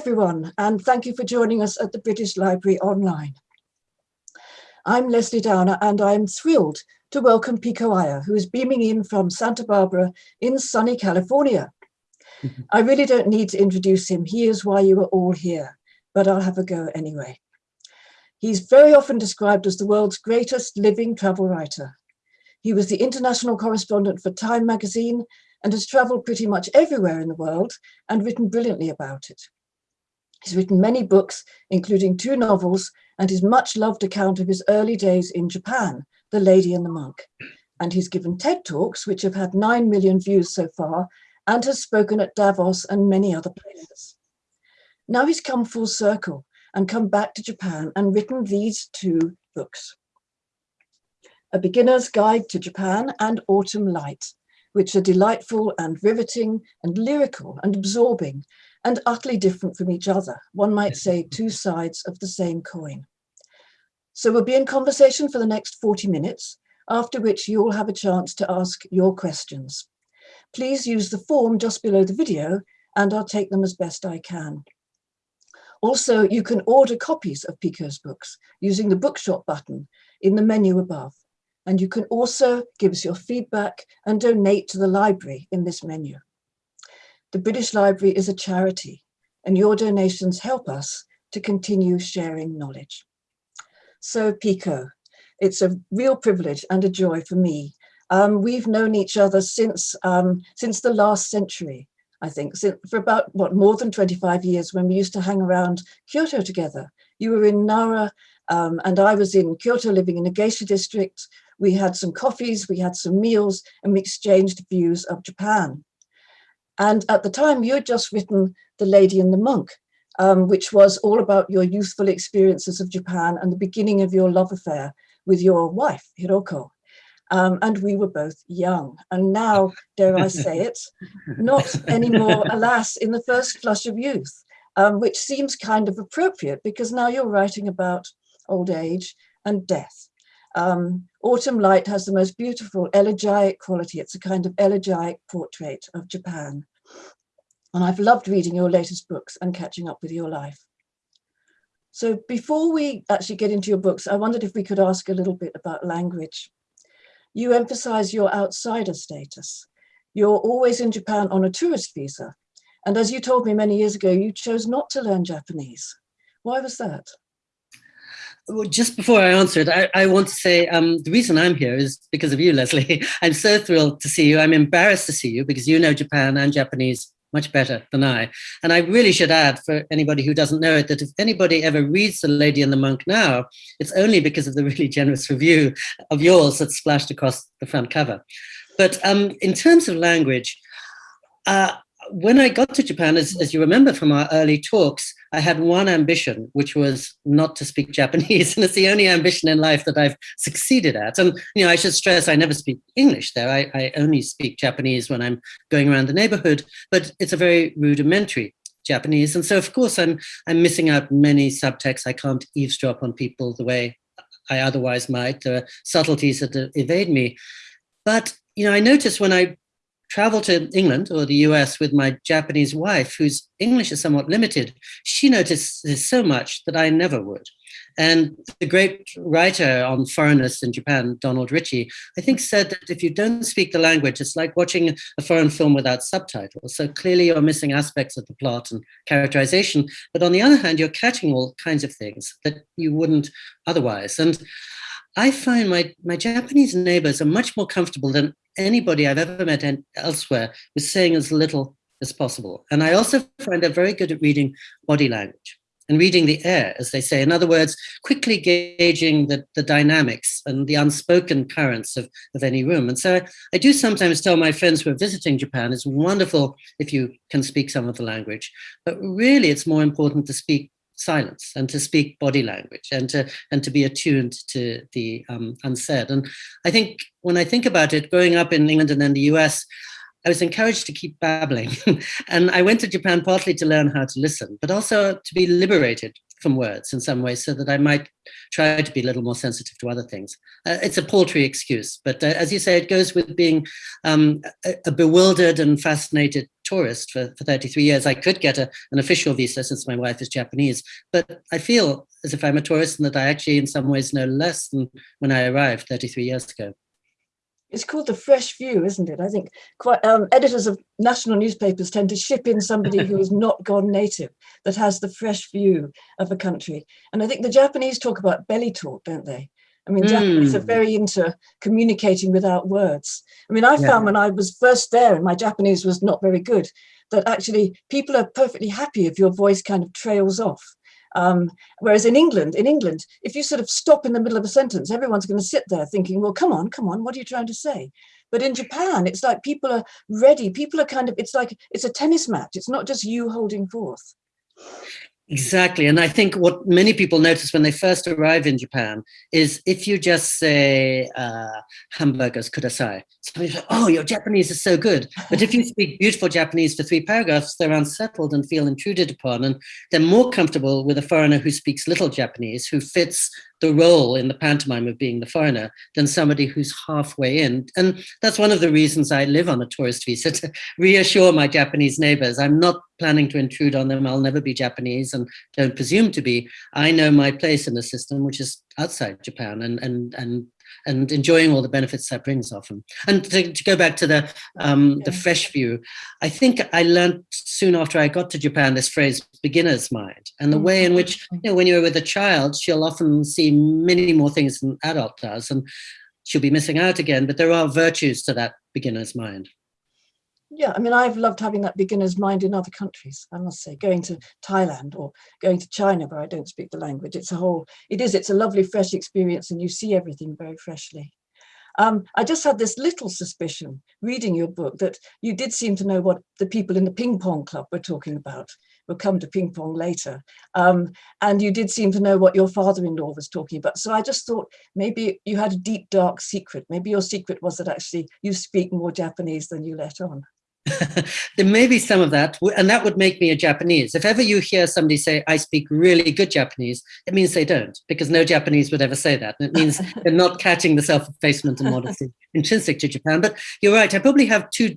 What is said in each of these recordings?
Hi everyone, and thank you for joining us at the British Library Online. I'm Lesley Downer and I'm thrilled to welcome Pico Iyer, who is beaming in from Santa Barbara in sunny California. I really don't need to introduce him. He is why you are all here, but I'll have a go anyway. He's very often described as the world's greatest living travel writer. He was the international correspondent for Time magazine and has traveled pretty much everywhere in the world and written brilliantly about it. He's written many books, including two novels and his much loved account of his early days in Japan, The Lady and the Monk. And he's given TED Talks, which have had 9 million views so far, and has spoken at Davos and many other places. Now he's come full circle and come back to Japan and written these two books. A Beginner's Guide to Japan and Autumn Light, which are delightful and riveting and lyrical and absorbing and utterly different from each other. One might say two sides of the same coin. So we'll be in conversation for the next 40 minutes, after which you'll have a chance to ask your questions. Please use the form just below the video and I'll take them as best I can. Also, you can order copies of Pico's books using the bookshop button in the menu above. And you can also give us your feedback and donate to the library in this menu. The British Library is a charity and your donations help us to continue sharing knowledge. So Pico, it's a real privilege and a joy for me. Um, we've known each other since, um, since the last century, I think, since, for about, what, more than 25 years when we used to hang around Kyoto together. You were in Nara um, and I was in Kyoto living in a geisha district. We had some coffees, we had some meals, and we exchanged views of Japan. And at the time, you had just written The Lady and the Monk, um, which was all about your youthful experiences of Japan and the beginning of your love affair with your wife, Hiroko. Um, and we were both young. And now, dare I say it, not anymore, alas, in the first flush of youth, um, which seems kind of appropriate because now you're writing about old age and death. Um, Autumn Light has the most beautiful elegiac quality. It's a kind of elegiac portrait of Japan. And I've loved reading your latest books and catching up with your life. So before we actually get into your books, I wondered if we could ask a little bit about language. You emphasize your outsider status. You're always in Japan on a tourist visa. And as you told me many years ago, you chose not to learn Japanese. Why was that? Well, just before I answer it, I, I want to say um, the reason I'm here is because of you, Lesley. I'm so thrilled to see you. I'm embarrassed to see you because you know Japan and Japanese much better than I. And I really should add for anybody who doesn't know it, that if anybody ever reads The Lady and the Monk now, it's only because of the really generous review of yours that's splashed across the front cover. But um, in terms of language, uh, when I got to Japan, as, as you remember from our early talks, I had one ambition, which was not to speak Japanese. And it's the only ambition in life that I've succeeded at. And, you know, I should stress I never speak English there. I, I only speak Japanese when I'm going around the neighborhood, but it's a very rudimentary Japanese. And so, of course, I'm, I'm missing out many subtexts. I can't eavesdrop on people the way I otherwise might. There are subtleties that evade me. But, you know, I noticed when I travel to England or the US with my Japanese wife, whose English is somewhat limited, she notices so much that I never would. And the great writer on foreigners in Japan, Donald Richie, I think said that if you don't speak the language, it's like watching a foreign film without subtitles. So clearly you're missing aspects of the plot and characterization. But on the other hand, you're catching all kinds of things that you wouldn't otherwise. And I find my, my Japanese neighbors are much more comfortable than anybody I've ever met elsewhere with saying as little as possible. And I also find they're very good at reading body language and reading the air, as they say. In other words, quickly gauging the, the dynamics and the unspoken currents of, of any room. And so I, I do sometimes tell my friends who are visiting Japan, it's wonderful if you can speak some of the language, but really it's more important to speak silence and to speak body language and to and to be attuned to the um, unsaid. And I think when I think about it, growing up in England and then the US, I was encouraged to keep babbling. and I went to Japan partly to learn how to listen, but also to be liberated from words in some ways so that I might try to be a little more sensitive to other things. Uh, it's a paltry excuse, but uh, as you say, it goes with being um, a, a bewildered and fascinated tourist for, for 33 years. I could get a, an official visa since my wife is Japanese, but I feel as if I'm a tourist and that I actually in some ways know less than when I arrived 33 years ago. It's called the fresh view, isn't it? I think quite um, editors of national newspapers tend to ship in somebody who has not gone native, that has the fresh view of a country. And I think the Japanese talk about belly talk, don't they? I mean, mm. Japanese are very into communicating without words. I mean, I yeah. found when I was first there and my Japanese was not very good, that actually people are perfectly happy if your voice kind of trails off. Um, whereas in England, in England, if you sort of stop in the middle of a sentence, everyone's going to sit there thinking, well, come on, come on, what are you trying to say? But in Japan, it's like people are ready. People are kind of, it's like, it's a tennis match. It's not just you holding forth. Exactly. And I think what many people notice when they first arrive in Japan is if you just say uh, hamburgers kudasai, somebody say, oh, your Japanese is so good. But if you speak beautiful Japanese for three paragraphs, they're unsettled and feel intruded upon. And they're more comfortable with a foreigner who speaks little Japanese, who fits the role in the pantomime of being the foreigner than somebody who's halfway in. And that's one of the reasons I live on a tourist visa to reassure my Japanese neighbors. I'm not planning to intrude on them. I'll never be Japanese and don't presume to be. I know my place in the system, which is outside Japan and, and, and and enjoying all the benefits that brings often. And to, to go back to the um, yeah. the fresh view, I think I learned soon after I got to Japan this phrase beginner's mind and the mm -hmm. way in which, you know, when you're with a child, she'll often see many more things than adult does and she'll be missing out again, but there are virtues to that beginner's mind yeah, I mean, I've loved having that beginner's mind in other countries, I must say, going to Thailand or going to China where I don't speak the language. It's a whole, it is, it's a lovely fresh experience and you see everything very freshly. Um, I just had this little suspicion reading your book that you did seem to know what the people in the ping pong club were talking about. We'll come to ping pong later. Um, and you did seem to know what your father-in-law was talking about. So I just thought maybe you had a deep, dark secret. Maybe your secret was that actually you speak more Japanese than you let on. there may be some of that, and that would make me a Japanese. If ever you hear somebody say, I speak really good Japanese, it means they don't, because no Japanese would ever say that. And it means they're not catching the self-effacement and modesty intrinsic to Japan. But you're right, I probably have two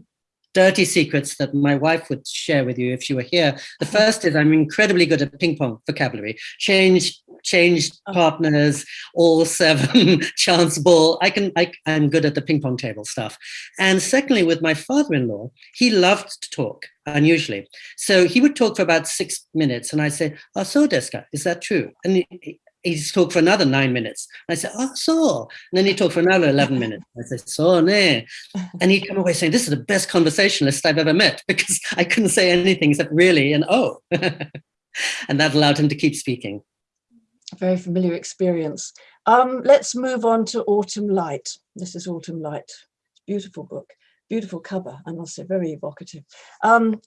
dirty secrets that my wife would share with you if she were here. The first is I'm incredibly good at ping pong vocabulary. Change, changed oh. partners, all seven, chance ball. I can, I, I'm good at the ping pong table stuff. And secondly, with my father-in-law, he loved to talk unusually. So he would talk for about six minutes and I'd say, oh, so deska, Is that true? And he, he talked for another nine minutes. I said, oh, so. And then he talked for another 11 minutes. I said, so, ne. And he'd come away saying, this is the best conversationalist I've ever met because I couldn't say anything except really and oh. and that allowed him to keep speaking. A very familiar experience. Um, let's move on to Autumn Light. This is Autumn Light. Beautiful book, beautiful cover, must say, very evocative. Um,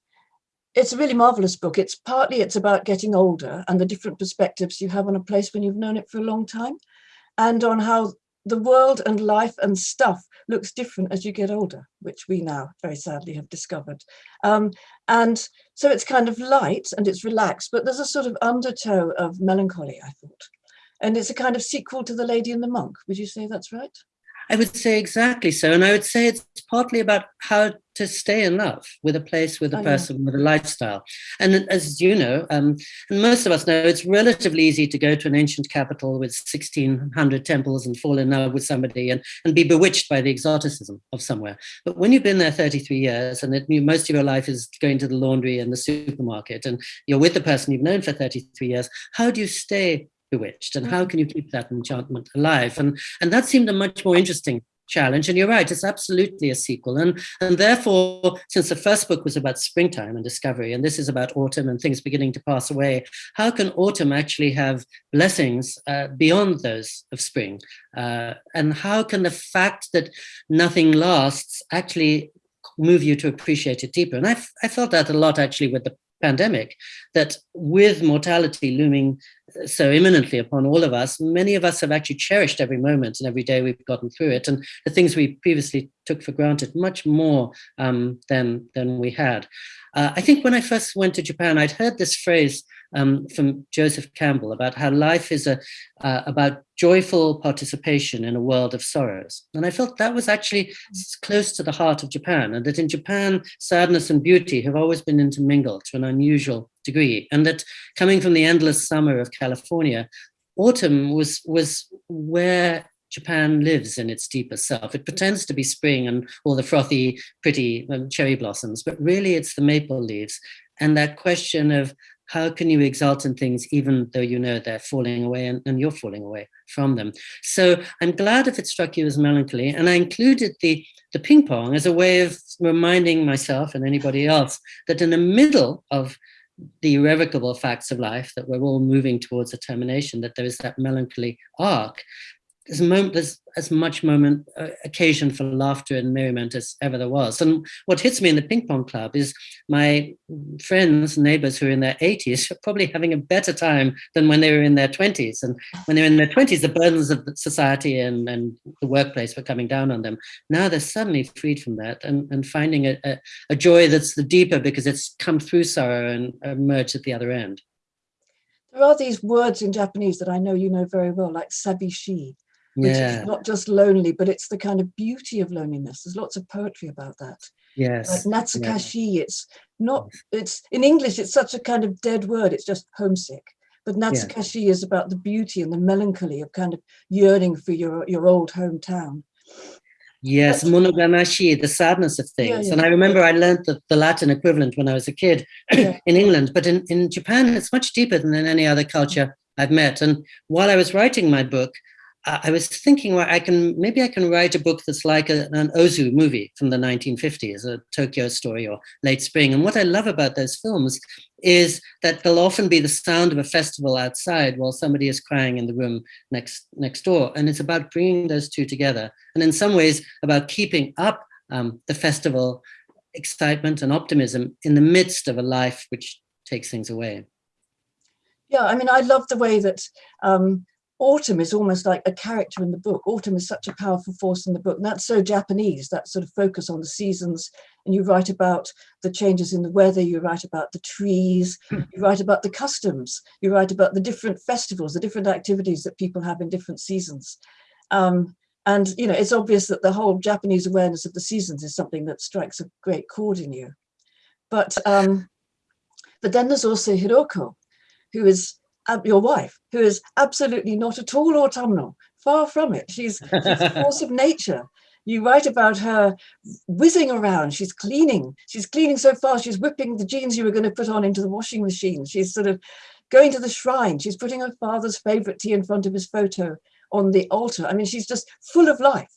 it's a really marvelous book. It's partly it's about getting older and the different perspectives you have on a place when you've known it for a long time and on how the world and life and stuff looks different as you get older, which we now very sadly have discovered. Um, and so it's kind of light and it's relaxed, but there's a sort of undertow of melancholy, I thought. And it's a kind of sequel to The Lady and the Monk. Would you say that's right? I would say exactly so. And I would say it's partly about how to stay in love with a place, with a oh, person, yeah. with a lifestyle. And as you know, um, and most of us know, it's relatively easy to go to an ancient capital with 1600 temples and fall in love with somebody and, and be bewitched by the exoticism of somewhere. But when you've been there 33 years and it, you, most of your life is going to the laundry and the supermarket and you're with the person you've known for 33 years, how do you stay bewitched? And how mm. can you keep that enchantment alive? And and that seemed a much more interesting challenge. And you're right it's absolutely a sequel. And and therefore since the first book was about springtime and discovery and this is about autumn and things beginning to pass away how can autumn actually have blessings uh, beyond those of spring? Uh, and how can the fact that nothing lasts actually move you to appreciate it deeper? And I, I felt that a lot actually with the pandemic, that with mortality looming so imminently upon all of us, many of us have actually cherished every moment and every day we've gotten through it. And the things we previously took for granted much more um, than, than we had. Uh, I think when I first went to Japan, I'd heard this phrase um, from Joseph Campbell about how life is a, uh, about joyful participation in a world of sorrows. And I felt that was actually close to the heart of Japan and that in Japan, sadness and beauty have always been intermingled to an unusual degree. And that coming from the endless summer of California, autumn was, was where Japan lives in its deeper self. It pretends to be spring and all the frothy, pretty um, cherry blossoms, but really it's the maple leaves. And that question of how can you exalt in things even though you know they're falling away and, and, you're falling away from them. So I'm glad if it struck you as melancholy. And I included the, the ping pong as a way of reminding myself and anybody else that in the middle of the irrevocable facts of life, that we're all moving towards a termination, that there is that melancholy arc, there's, moment, there's as much moment, uh, occasion for laughter and merriment as ever there was. And what hits me in the ping pong club is my friends, neighbors who are in their 80s are probably having a better time than when they were in their 20s. And when they're in their 20s, the burdens of society and, and the workplace were coming down on them. Now they're suddenly freed from that and, and finding a, a, a joy that's the deeper because it's come through sorrow and emerged at the other end. There are these words in Japanese that I know you know very well, like sabishi, which yeah. is not just lonely, but it's the kind of beauty of loneliness. There's lots of poetry about that. Yes. Like Natsukashi, yeah. it's not, it's in English, it's such a kind of dead word, it's just homesick. But Natsukashi yeah. is about the beauty and the melancholy of kind of yearning for your, your old hometown. Yes, monogamashi, the sadness of things. Yeah, yeah. And I remember I learned the, the Latin equivalent when I was a kid yeah. in England, but in, in Japan, it's much deeper than in any other culture I've met. And while I was writing my book, I was thinking, well, I can maybe I can write a book that's like a, an Ozu movie from the 1950s, a Tokyo story or Late Spring. And what I love about those films is that they'll often be the sound of a festival outside while somebody is crying in the room next next door. And it's about bringing those two together, and in some ways about keeping up um, the festival excitement and optimism in the midst of a life which takes things away. Yeah, I mean, I love the way that. Um, autumn is almost like a character in the book. Autumn is such a powerful force in the book. And that's so Japanese, that sort of focus on the seasons. And you write about the changes in the weather, you write about the trees, hmm. you write about the customs, you write about the different festivals, the different activities that people have in different seasons. Um, and, you know, it's obvious that the whole Japanese awareness of the seasons is something that strikes a great chord in you. But, um, but then there's also Hiroko, who is your wife, who is absolutely not at all autumnal, far from it. She's, she's a force of nature. You write about her whizzing around, she's cleaning. She's cleaning so fast, she's whipping the jeans you were going to put on into the washing machine. She's sort of going to the shrine. She's putting her father's favorite tea in front of his photo on the altar. I mean, she's just full of life.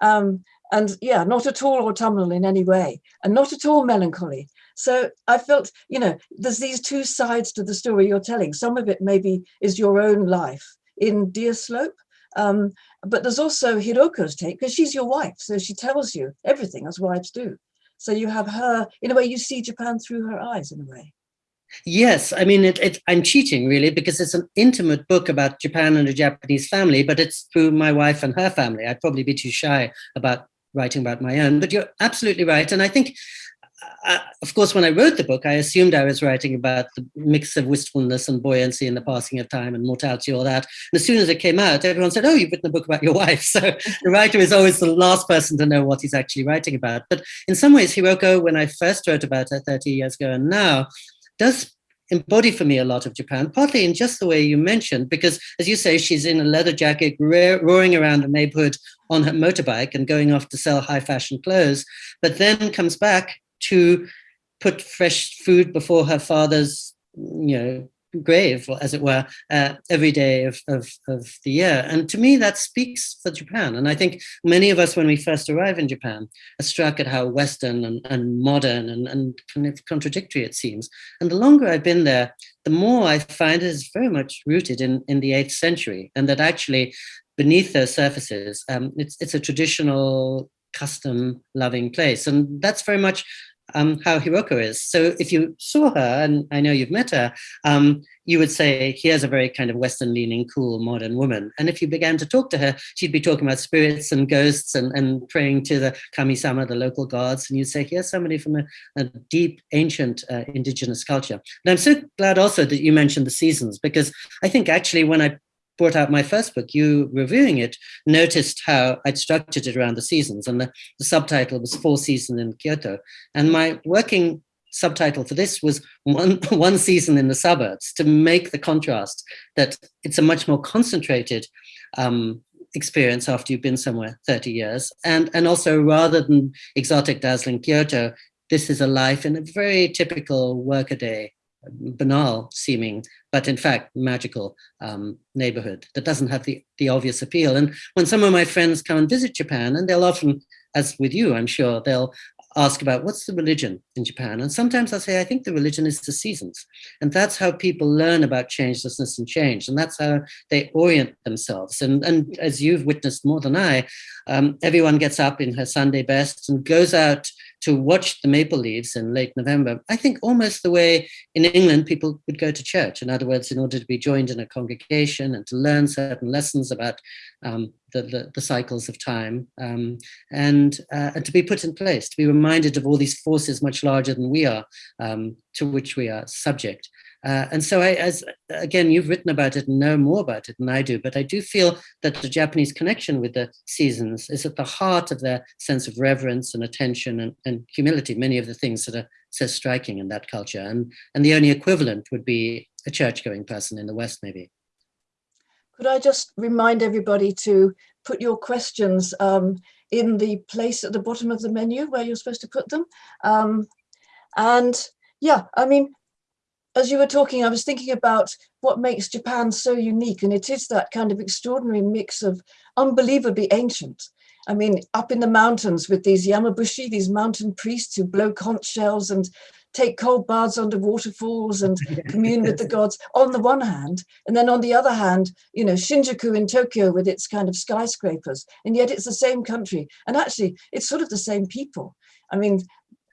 Um, and yeah, not at all autumnal in any way, and not at all melancholy. So I felt, you know, there's these two sides to the story you're telling. Some of it maybe is your own life in Deer Slope, um, but there's also Hiroko's take because she's your wife. So she tells you everything as wives do. So you have her, in a way, you see Japan through her eyes in a way. Yes, I mean, it, it, I'm cheating really because it's an intimate book about Japan and a Japanese family, but it's through my wife and her family. I'd probably be too shy about writing about my own, but you're absolutely right. And I think uh, of course, when I wrote the book, I assumed I was writing about the mix of wistfulness and buoyancy and the passing of time and mortality, all that. And as soon as it came out, everyone said, oh, you've written a book about your wife. So the writer is always the last person to know what he's actually writing about. But in some ways, Hiroko, when I first wrote about her 30 years ago and now, does embody for me a lot of Japan, partly in just the way you mentioned, because as you say, she's in a leather jacket, roaring around the neighborhood on her motorbike and going off to sell high fashion clothes, but then comes back to put fresh food before her father's, you know, grave, as it were, uh, every day of, of, of, the year. And to me, that speaks for Japan. And I think many of us, when we first arrive in Japan, are struck at how Western and, and modern and, and kind of contradictory it seems. And the longer I've been there, the more I find it is very much rooted in, in the 8th century, and that actually beneath those surfaces, um, it's, it's a traditional custom loving place. And that's very much um, how Hiroko is. So if you saw her, and I know you've met her, um, you would say, here's a very kind of Western leaning, cool, modern woman. And if you began to talk to her, she'd be talking about spirits and ghosts and, and praying to the kami-sama, the local gods. And you'd say, here's somebody from a, a deep, ancient uh, indigenous culture. And I'm so glad also that you mentioned the seasons, because I think actually when I brought out my first book, you reviewing it, noticed how I'd structured it around the seasons. And the, the subtitle was Four Seasons in Kyoto. And my working subtitle for this was one, one season in the suburbs to make the contrast that it's a much more concentrated um, experience after you've been somewhere 30 years. And, and also rather than exotic dazzling Kyoto, this is a life in a very typical workaday banal seeming, but in fact magical um, neighborhood that doesn't have the, the obvious appeal. And when some of my friends come and visit Japan, and they'll often, as with you, I'm sure, they'll ask about what's the religion in Japan. And sometimes I'll say, I think the religion is the seasons. And that's how people learn about changelessness and change. And that's how they orient themselves. And, and as you've witnessed more than I, um, everyone gets up in her Sunday best and goes out to watch the maple leaves in late November, I think almost the way in England people would go to church. In other words, in order to be joined in a congregation and to learn certain lessons about um, the, the, the, cycles of time um, and, uh, and to be put in place, to be reminded of all these forces much larger than we are, um, to which we are subject. Uh, and so I, as again, you've written about it and know more about it than I do, but I do feel that the Japanese connection with the seasons is at the heart of their sense of reverence and attention and, and humility, many of the things that are so striking in that culture. And, and the only equivalent would be a church-going person in the West, maybe. Could I just remind everybody to put your questions um, in the place at the bottom of the menu where you're supposed to put them? Um, and yeah, I mean, as you were talking, I was thinking about what makes Japan so unique, and it is that kind of extraordinary mix of unbelievably ancient. I mean, up in the mountains with these yamabushi, these mountain priests who blow conch shells and take cold baths under waterfalls and commune with the gods on the one hand, and then on the other hand, you know, Shinjuku in Tokyo with its kind of skyscrapers, and yet it's the same country. And actually, it's sort of the same people. I mean,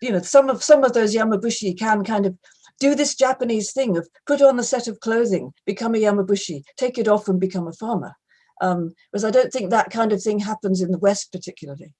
you know, some of some of those yamabushi can kind of do this Japanese thing of put on a set of clothing, become a Yamabushi, take it off and become a farmer. Um, whereas I don't think that kind of thing happens in the West particularly.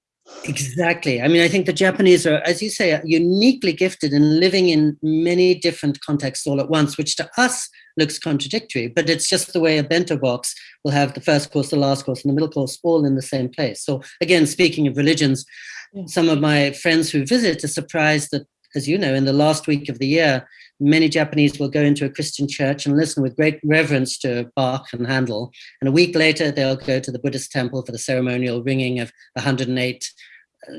Exactly. I mean, I think the Japanese are, as you say, uniquely gifted in living in many different contexts all at once, which to us looks contradictory, but it's just the way a bento box will have the first course, the last course, and the middle course all in the same place. So again, speaking of religions, yeah. some of my friends who visit are surprised that, as you know, in the last week of the year, many Japanese will go into a Christian church and listen with great reverence to Bach and Handel. And a week later, they'll go to the Buddhist temple for the ceremonial ringing of 108 uh,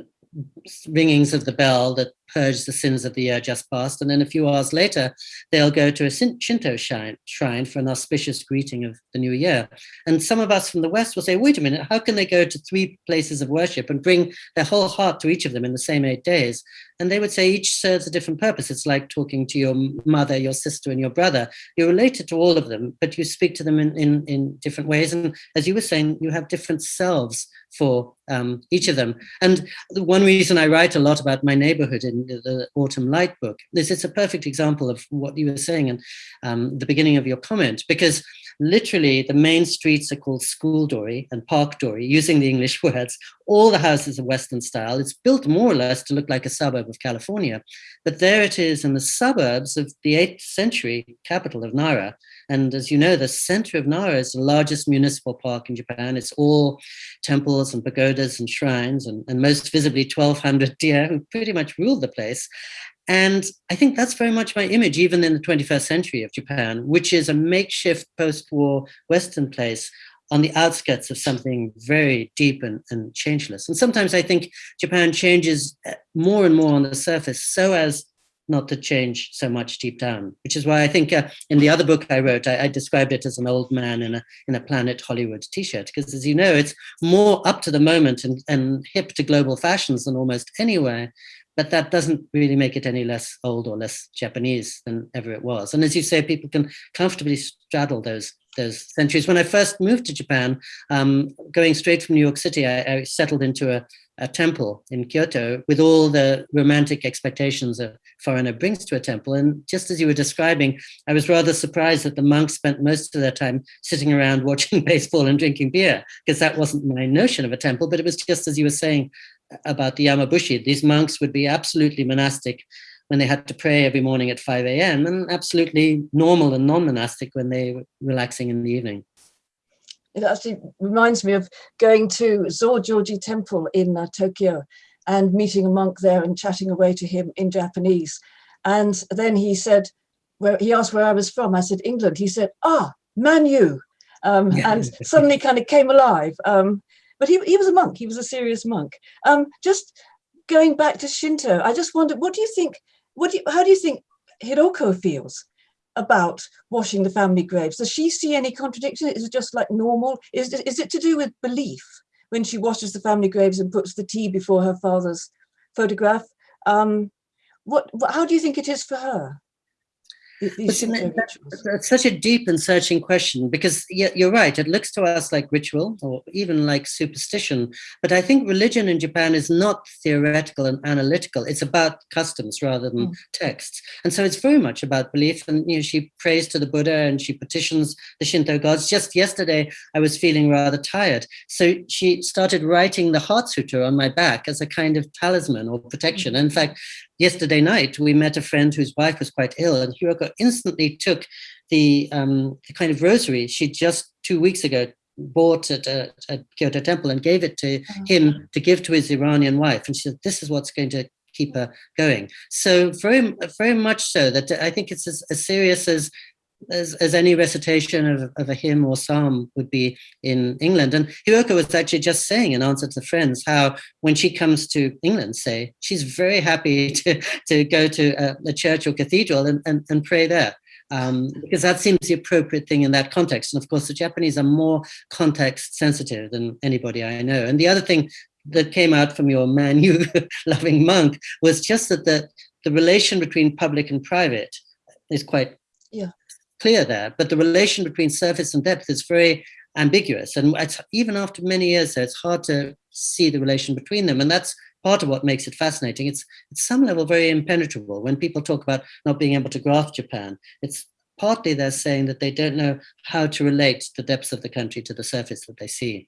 ringings of the bell that purge the sins of the year just past. And then a few hours later, they'll go to a Shinto shrine, for an auspicious greeting of the new year. And some of us from the West will say, wait a minute, how can they go to three places of worship and bring their whole heart to each of them in the same eight days? And they would say each serves a different purpose. It's like talking to your mother, your sister, and your brother. You're related to all of them, but you speak to them in, in, in different ways. And as you were saying, you have different selves for um, each of them. And one reason I write a lot about my neighborhood in the Autumn Light book. This is a perfect example of what you were saying in um, the beginning of your comment, because literally the main streets are called School Dori and Park Dori, using the English words. All the houses are Western style. It's built more or less to look like a suburb of California. But there it is in the suburbs of the 8th century capital of Nara. And as you know, the center of Nara is the largest municipal park in Japan. It's all temples and pagodas and shrines, and, and most visibly 1,200 deer who pretty much ruled the place. And I think that's very much my image, even in the 21st century of Japan, which is a makeshift post-war Western place on the outskirts of something very deep and, and changeless. And sometimes I think Japan changes uh, more and more on the surface so as not to change so much deep down, which is why I think uh, in the other book I wrote, I, I, described it as an old man in a, in a Planet Hollywood t-shirt, because as you know, it's more up to the moment and, and hip to global fashions than almost anywhere but that doesn't really make it any less old or less Japanese than ever it was. And as you say, people can comfortably straddle those those centuries. When I first moved to Japan, um, going straight from New York City, I, I settled into a a temple in Kyoto with all the romantic expectations a foreigner brings to a temple. And just as you were describing, I was rather surprised that the monks spent most of their time sitting around watching baseball and drinking beer, because that wasn't my notion of a temple, but it was just as you were saying about the Yamabushi, these monks would be absolutely monastic when they had to pray every morning at 5 a.m. and absolutely normal and non-monastic when they were relaxing in the evening. It actually reminds me of going to Zojoji Temple in uh, Tokyo and meeting a monk there and chatting away to him in Japanese. And then he said, where he asked where I was from. I said, England. He said, ah, Manu. Um, and suddenly kind of came alive. Um, but he, he was a monk. He was a serious monk. Um, just going back to Shinto, I just wonder, what do you think, what do you, how do you think Hiroko feels about washing the family graves? Does she see any contradiction? Is it just like normal? Is, is it to do with belief when she washes the family graves and puts the tea before her father's photograph? Um, what, how do you think it is for her? It's such a deep and searching question because you're right, it looks to us like ritual or even like superstition. But I think religion in Japan is not theoretical and analytical. It's about customs rather than mm. texts. And so it's very much about belief. And you know, she prays to the Buddha and she petitions the Shinto gods. Just yesterday, I was feeling rather tired. So she started writing the Heart Sutra on my back as a kind of talisman or protection. Mm. In fact, yesterday night, we met a friend whose wife was quite ill, and Hiroko instantly took the, um, the kind of rosary she just two weeks ago bought at, a, at Kyoto Temple and gave it to oh. him to give to his Iranian wife. And she said, this is what's going to keep her going. So very, very much so that I think it's as, as serious as as, as any recitation of, of a hymn or psalm would be in England. And Hiroko was actually just saying in answer to friends how when she comes to England, say, she's very happy to, to go to a, a church or cathedral and, and, and pray there. Um, because that seems the appropriate thing in that context. And of course, the Japanese are more context sensitive than anybody I know. And the other thing that came out from your man you loving monk was just that the, the relation between public and private is quite yeah clear there, but the relation between surface and depth is very ambiguous. And even after many years, it's hard to see the relation between them. And that's part of what makes it fascinating. It's at some level very impenetrable. When people talk about not being able to graph Japan, it's partly they're saying that they don't know how to relate the depths of the country to the surface that they see.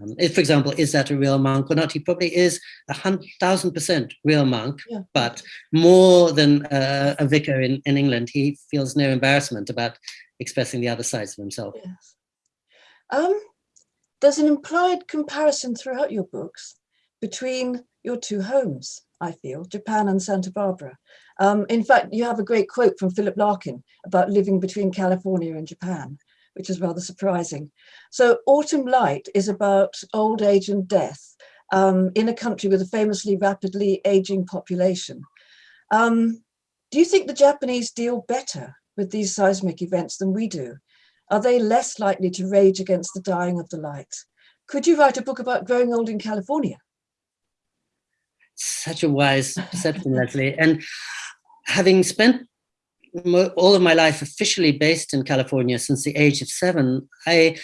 Um, if, for example, is that a real monk or not? He probably is a hundred thousand percent real monk, yeah. but more than uh, a vicar in, in England, he feels no embarrassment about expressing the other sides of himself. Yes. Um, there's an implied comparison throughout your books between your two homes, I feel, Japan and Santa Barbara. Um, in fact, you have a great quote from Philip Larkin about living between California and Japan which is rather surprising. So Autumn Light is about old age and death um, in a country with a famously rapidly aging population. Um, do you think the Japanese deal better with these seismic events than we do? Are they less likely to rage against the dying of the light? Could you write a book about growing old in California? Such a wise perception, Lesley. And having spent all of my life officially based in California since the age of seven, I,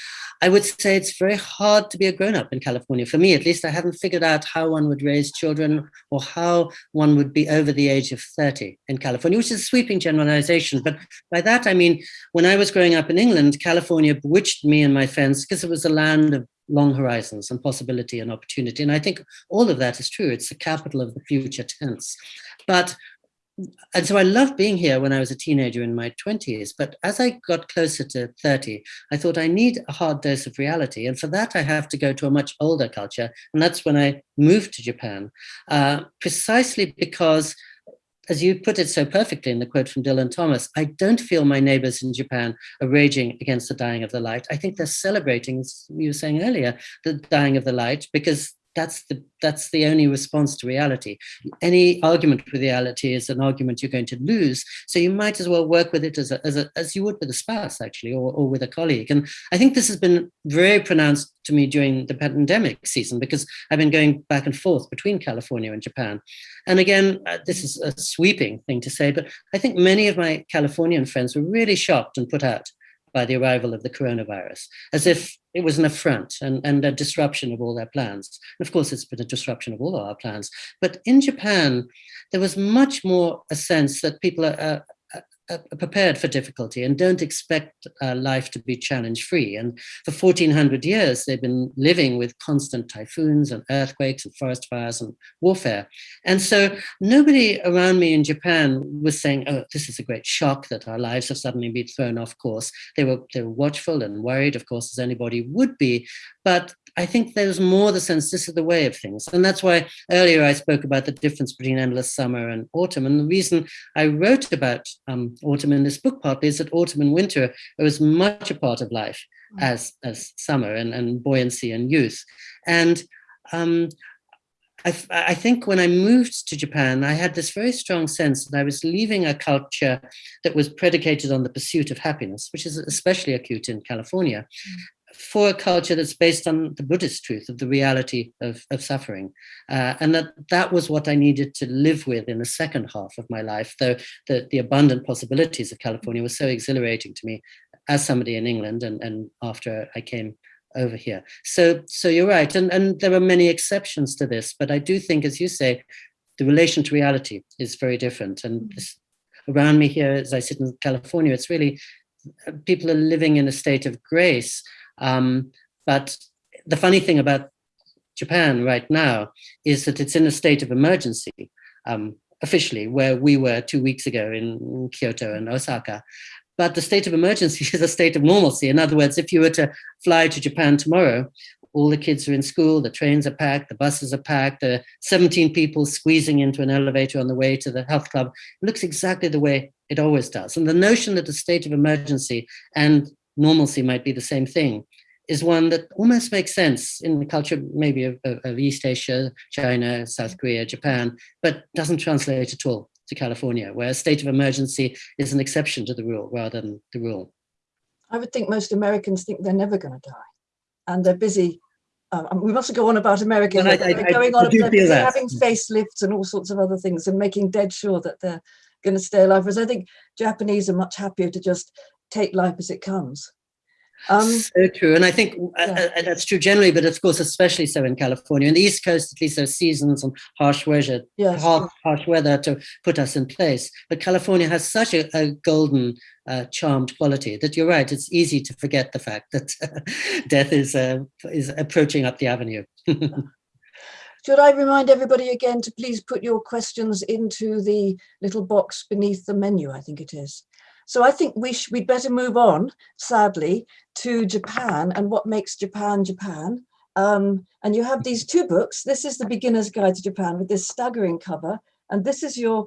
I would say it's very hard to be a grown-up in California. For me, at least, I haven't figured out how one would raise children or how one would be over the age of 30 in California, which is a sweeping generalization. But by that, I mean, when I was growing up in England, California bewitched me and my friends because it was a land of long horizons and possibility and opportunity. And I think all of that is true. It's the capital of the future tense. But and so I loved being here when I was a teenager in my 20s. But as I got closer to 30, I thought I need a hard dose of reality. And for that, I have to go to a much older culture. And that's when I moved to Japan, uh, precisely because, as you put it so perfectly in the quote from Dylan Thomas, I don't feel my neighbors in Japan are raging against the dying of the light. I think they're celebrating, as you were saying earlier, the dying of the light because that's the that's the only response to reality. Any argument with reality is an argument you're going to lose. So you might as well work with it as a, as, a, as you would with a spouse, actually, or, or with a colleague. And I think this has been very pronounced to me during the pandemic season because I've been going back and forth between California and Japan. And again, uh, this is a sweeping thing to say, but I think many of my Californian friends were really shocked and put out by the arrival of the coronavirus, as if it was an affront and, and a disruption of all their plans. And of course, it's been a disruption of all our plans. But in Japan, there was much more a sense that people are, uh, prepared for difficulty and don't expect uh, life to be challenge free. And for 1400 years, they've been living with constant typhoons and earthquakes and forest fires and warfare. And so nobody around me in Japan was saying, oh, this is a great shock that our lives have suddenly been thrown off course. They were, they were watchful and worried, of course, as anybody would be, but I think there's more the sense this is the way of things. And that's why earlier I spoke about the difference between endless summer and autumn. And the reason I wrote about um, autumn in this book partly is that autumn and winter are as much a part of life mm. as, as summer and, and buoyancy and youth. And um, I, I, think when I moved to Japan, I had this very strong sense that I was leaving a culture that was predicated on the pursuit of happiness, which is especially acute in California, mm for a culture that's based on the Buddhist truth of the reality of, of suffering. Uh, and that that was what I needed to live with in the second half of my life, though the, the abundant possibilities of California were so exhilarating to me as somebody in England and, and after I came over here. So, so you're right. And, and there are many exceptions to this, but I do think, as you say, the relation to reality is very different. And mm. this, around me here, as I sit in California, it's really, uh, people are living in a state of grace um, but the funny thing about Japan right now is that it's in a state of emergency, um, officially, where we were two weeks ago in Kyoto and Osaka. But the state of emergency is a state of normalcy. In other words, if you were to fly to Japan tomorrow, all the kids are in school, the trains are packed, the buses are packed, there are 17 people squeezing into an elevator on the way to the health club. It looks exactly the way it always does. And the notion that the state of emergency and normalcy might be the same thing, is one that almost makes sense in the culture maybe of, of, East Asia, China, South Korea, Japan, but doesn't translate at all to California, where a state of emergency is an exception to the rule rather than the rule. I would think most Americans think they're never going to die, and they're busy. Um, we mustn't go on about America. I, I, they're going I, on, they're having facelifts and all sorts of other things, and making dead sure that they're going to stay alive. Whereas I think Japanese are much happier to just take life as it comes. Um, so true. And I think uh, yeah. uh, that's true generally, but of course, especially so in California. In the East Coast, at least, there's seasons and harsh weather, yes. harsh, harsh, weather to put us in place. But California has such a, a golden, uh, charmed quality that you're right. It's easy to forget the fact that death is, uh, is approaching up the avenue. Should I remind everybody again to please put your questions into the little box beneath the menu, I think it is. So I think we we'd better move on, sadly, to Japan and what makes Japan Japan. Um, and you have these two books. This is the Beginner's Guide to Japan with this staggering cover. And this is your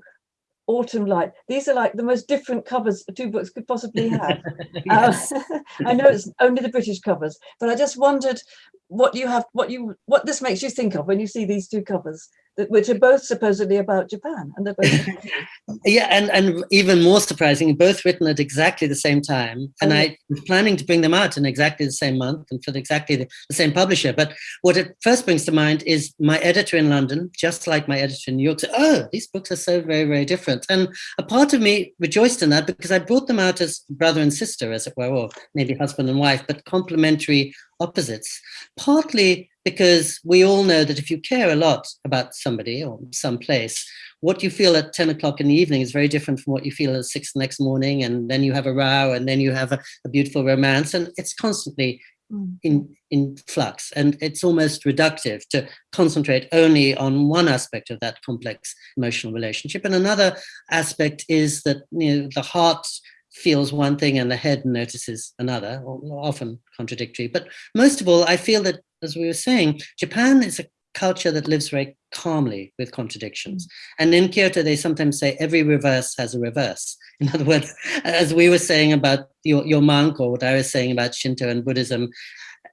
Autumn Light. These are like the most different covers two books could possibly have. yes. uh, I know it's only the British covers, but I just wondered what you have, what you, what this makes you think of when you see these two covers which are both supposedly about Japan, and they're both. yeah, and and even more surprising, both written at exactly the same time, and oh. I was planning to bring them out in exactly the same month and for exactly the, the, same publisher. But what it first brings to mind is my editor in London, just like my editor in New York, said, "Oh, these books are so very very different," and a part of me rejoiced in that because I brought them out as brother and sister, as it were, or maybe husband and wife, but complementary opposites. Partly because we all know that if you care a lot about somebody or some place, what you feel at 10 o'clock in the evening is very different from what you feel at six the next morning. And then you have a row and then you have a, a beautiful romance and it's constantly mm. in, in flux. And it's almost reductive to concentrate only on one aspect of that complex emotional relationship. And another aspect is that you know, the heart feels one thing and the head notices another, often contradictory. But most of all, I feel that, as we were saying, Japan is a culture that lives very calmly with contradictions. Mm. And in Kyoto, they sometimes say every reverse has a reverse. In other words, as we were saying about your, your monk or what I was saying about Shinto and Buddhism,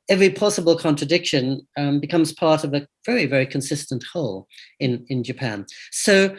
every possible contradiction um, becomes part of a very, very consistent whole in, in Japan. So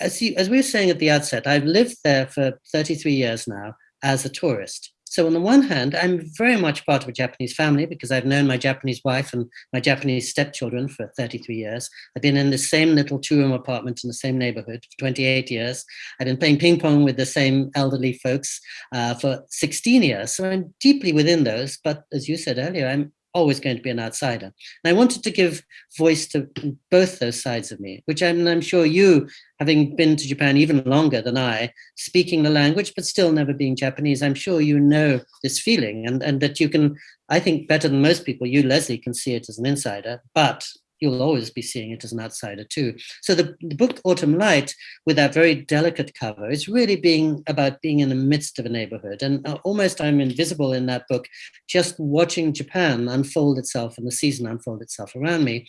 as, you, as we were saying at the outset, I've lived there for 33 years now as a tourist. So on the one hand, I'm very much part of a Japanese family because I've known my Japanese wife and my Japanese stepchildren for 33 years. I've been in the same little two-room apartment in the same neighborhood for 28 years. I've been playing ping pong with the same elderly folks uh, for 16 years. So I'm deeply within those. But as you said earlier, I'm always going to be an outsider. And I wanted to give voice to both those sides of me, which I'm, I'm, sure you, having been to Japan even longer than I, speaking the language, but still never being Japanese, I'm sure you know this feeling and, and that you can, I think better than most people, you, Lesley, can see it as an insider, but you'll always be seeing it as an outsider too. So the, the, book Autumn Light, with that very delicate cover, is really being about being in the midst of a neighborhood. And uh, almost I'm invisible in that book, just watching Japan unfold itself and the season unfold itself around me.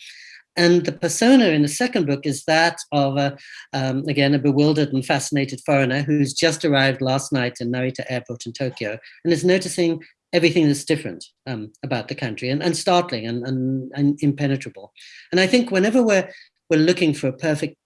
And the persona in the second book is that of, a, um, again, a bewildered and fascinated foreigner who's just arrived last night in Narita Airport in Tokyo and is noticing everything that's different um, about the country and, and startling and, and, and, impenetrable. And I think whenever we're, we're looking for a perfect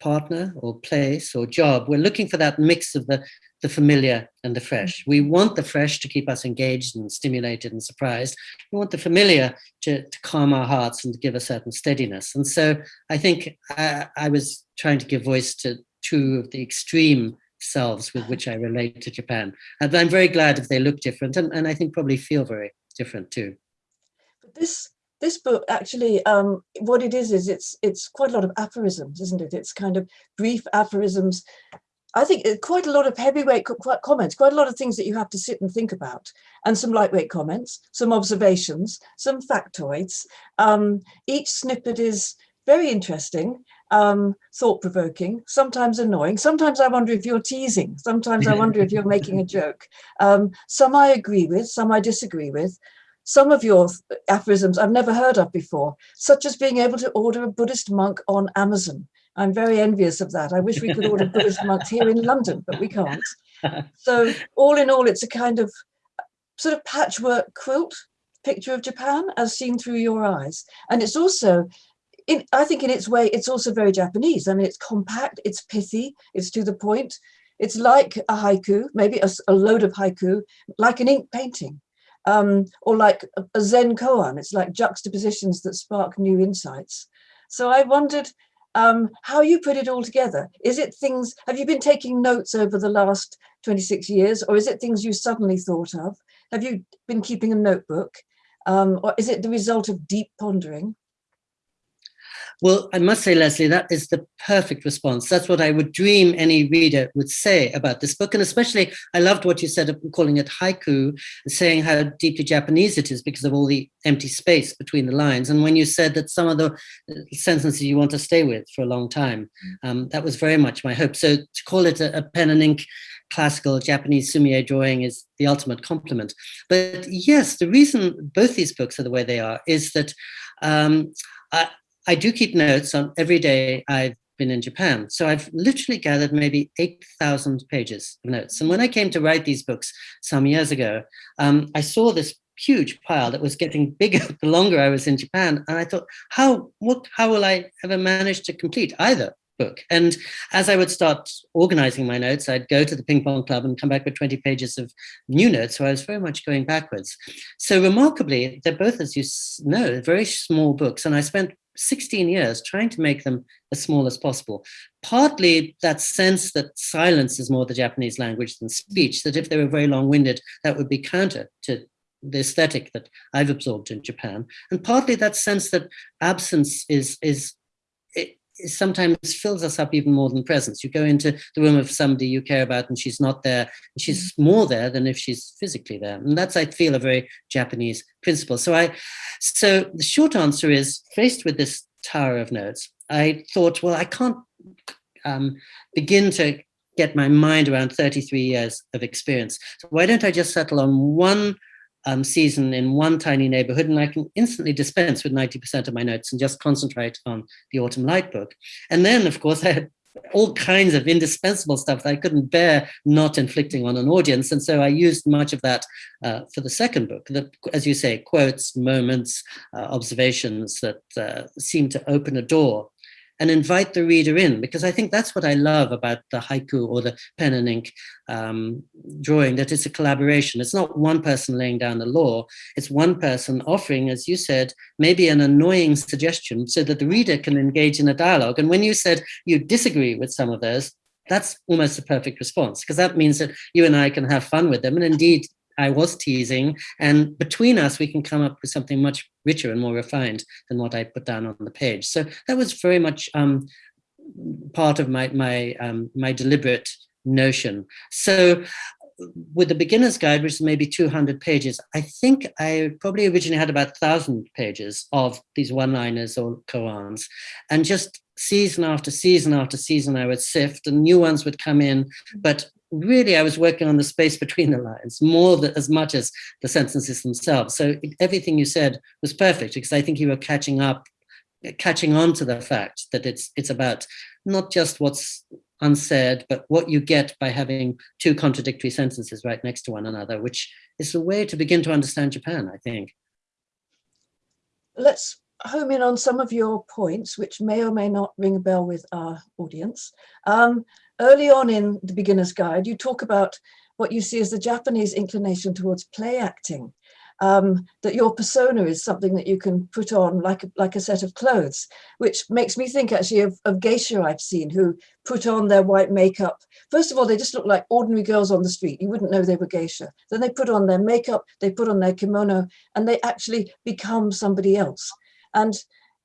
partner or place or job, we're looking for that mix of the, the familiar and the fresh. We want the fresh to keep us engaged and stimulated and surprised. We want the familiar to, to calm our hearts and to give a certain steadiness. And so I think I, I was trying to give voice to two of the extreme selves with which I relate to Japan. And I'm very glad if they look different and, and I think probably feel very different too. But this this book actually, um, what it is, is it's it's quite a lot of aphorisms, isn't it? It's kind of brief aphorisms. I think quite a lot of heavyweight comments, quite a lot of things that you have to sit and think about, and some lightweight comments, some observations, some factoids. Um, each snippet is very interesting um, thought-provoking, sometimes annoying. Sometimes I wonder if you're teasing. Sometimes I wonder if you're making a joke. Um, some I agree with, some I disagree with. Some of your aphorisms I've never heard of before, such as being able to order a Buddhist monk on Amazon. I'm very envious of that. I wish we could order Buddhist monks here in London, but we can't. So all in all, it's a kind of sort of patchwork quilt picture of Japan as seen through your eyes. And it's also in, I think in its way, it's also very Japanese. I mean, it's compact, it's pithy, it's to the point. It's like a haiku, maybe a, a load of haiku, like an ink painting, um, or like a, a Zen koan. It's like juxtapositions that spark new insights. So I wondered um, how you put it all together. Is it things, have you been taking notes over the last 26 years, or is it things you suddenly thought of? Have you been keeping a notebook? Um, or is it the result of deep pondering? Well, I must say, Lesley, that is the perfect response. That's what I would dream any reader would say about this book. And especially, I loved what you said of calling it haiku, saying how deeply Japanese it is because of all the empty space between the lines. And when you said that some of the uh, sentences you want to stay with for a long time, mm. um, that was very much my hope. So to call it a, a pen and ink classical Japanese sumi-e drawing is the ultimate compliment. But yes, the reason both these books are the way they are is that um, I, I do keep notes on every day I've been in Japan. So I've literally gathered maybe 8,000 pages of notes. And when I came to write these books some years ago, um, I saw this huge pile that was getting bigger the longer I was in Japan. And I thought, how, what, how will I ever manage to complete either book? And as I would start organizing my notes, I'd go to the ping pong club and come back with 20 pages of new notes. So I was very much going backwards. So remarkably, they're both, as you know, very small books. And I spent 16 years trying to make them as small as possible. Partly that sense that silence is more the Japanese language than speech, that if they were very long-winded, that would be counter to the aesthetic that I've absorbed in Japan. And partly that sense that absence is, is sometimes fills us up even more than presence. You go into the room of somebody you care about and she's not there, she's mm. more there than if she's physically there. And that's, I feel, a very Japanese principle. So I, so the short answer is, faced with this tower of notes, I thought, well, I can't um, begin to get my mind around 33 years of experience. So why don't I just settle on one um, season in one tiny neighborhood and I can instantly dispense with 90% of my notes and just concentrate on the Autumn Light book. And then, of course, I had all kinds of indispensable stuff that I couldn't bear not inflicting on an audience. And so I used much of that uh, for the second book, the, as you say, quotes, moments, uh, observations that uh, seem to open a door and invite the reader in, because I think that's what I love about the haiku or the pen and ink um, drawing, that it's a collaboration. It's not one person laying down the law, it's one person offering, as you said, maybe an annoying suggestion so that the reader can engage in a dialogue. And when you said you disagree with some of those, that's almost a perfect response because that means that you and I can have fun with them. And indeed, I was teasing. And between us, we can come up with something much richer and more refined than what I put down on the page. So that was very much um, part of my, my, um, my deliberate notion. So with the beginner's guide, which is maybe 200 pages, I think I probably originally had about 1,000 pages of these one-liners or koans. And just season after season after season, I would sift and new ones would come in. But really, I was working on the space between the lines more than, as much as the sentences themselves. So everything you said was perfect because I think you were catching up, catching on to the fact that it's, it's about not just what's unsaid, but what you get by having two contradictory sentences right next to one another, which is a way to begin to understand Japan, I think. Let's home in on some of your points, which may or may not ring a bell with our audience. Um, early on in the beginner's guide, you talk about what you see as the Japanese inclination towards play acting um, that your persona is something that you can put on like a, like a set of clothes, which makes me think actually of, of geisha I've seen who put on their white makeup. First of all, they just look like ordinary girls on the street. You wouldn't know they were geisha. Then they put on their makeup, they put on their kimono, and they actually become somebody else. And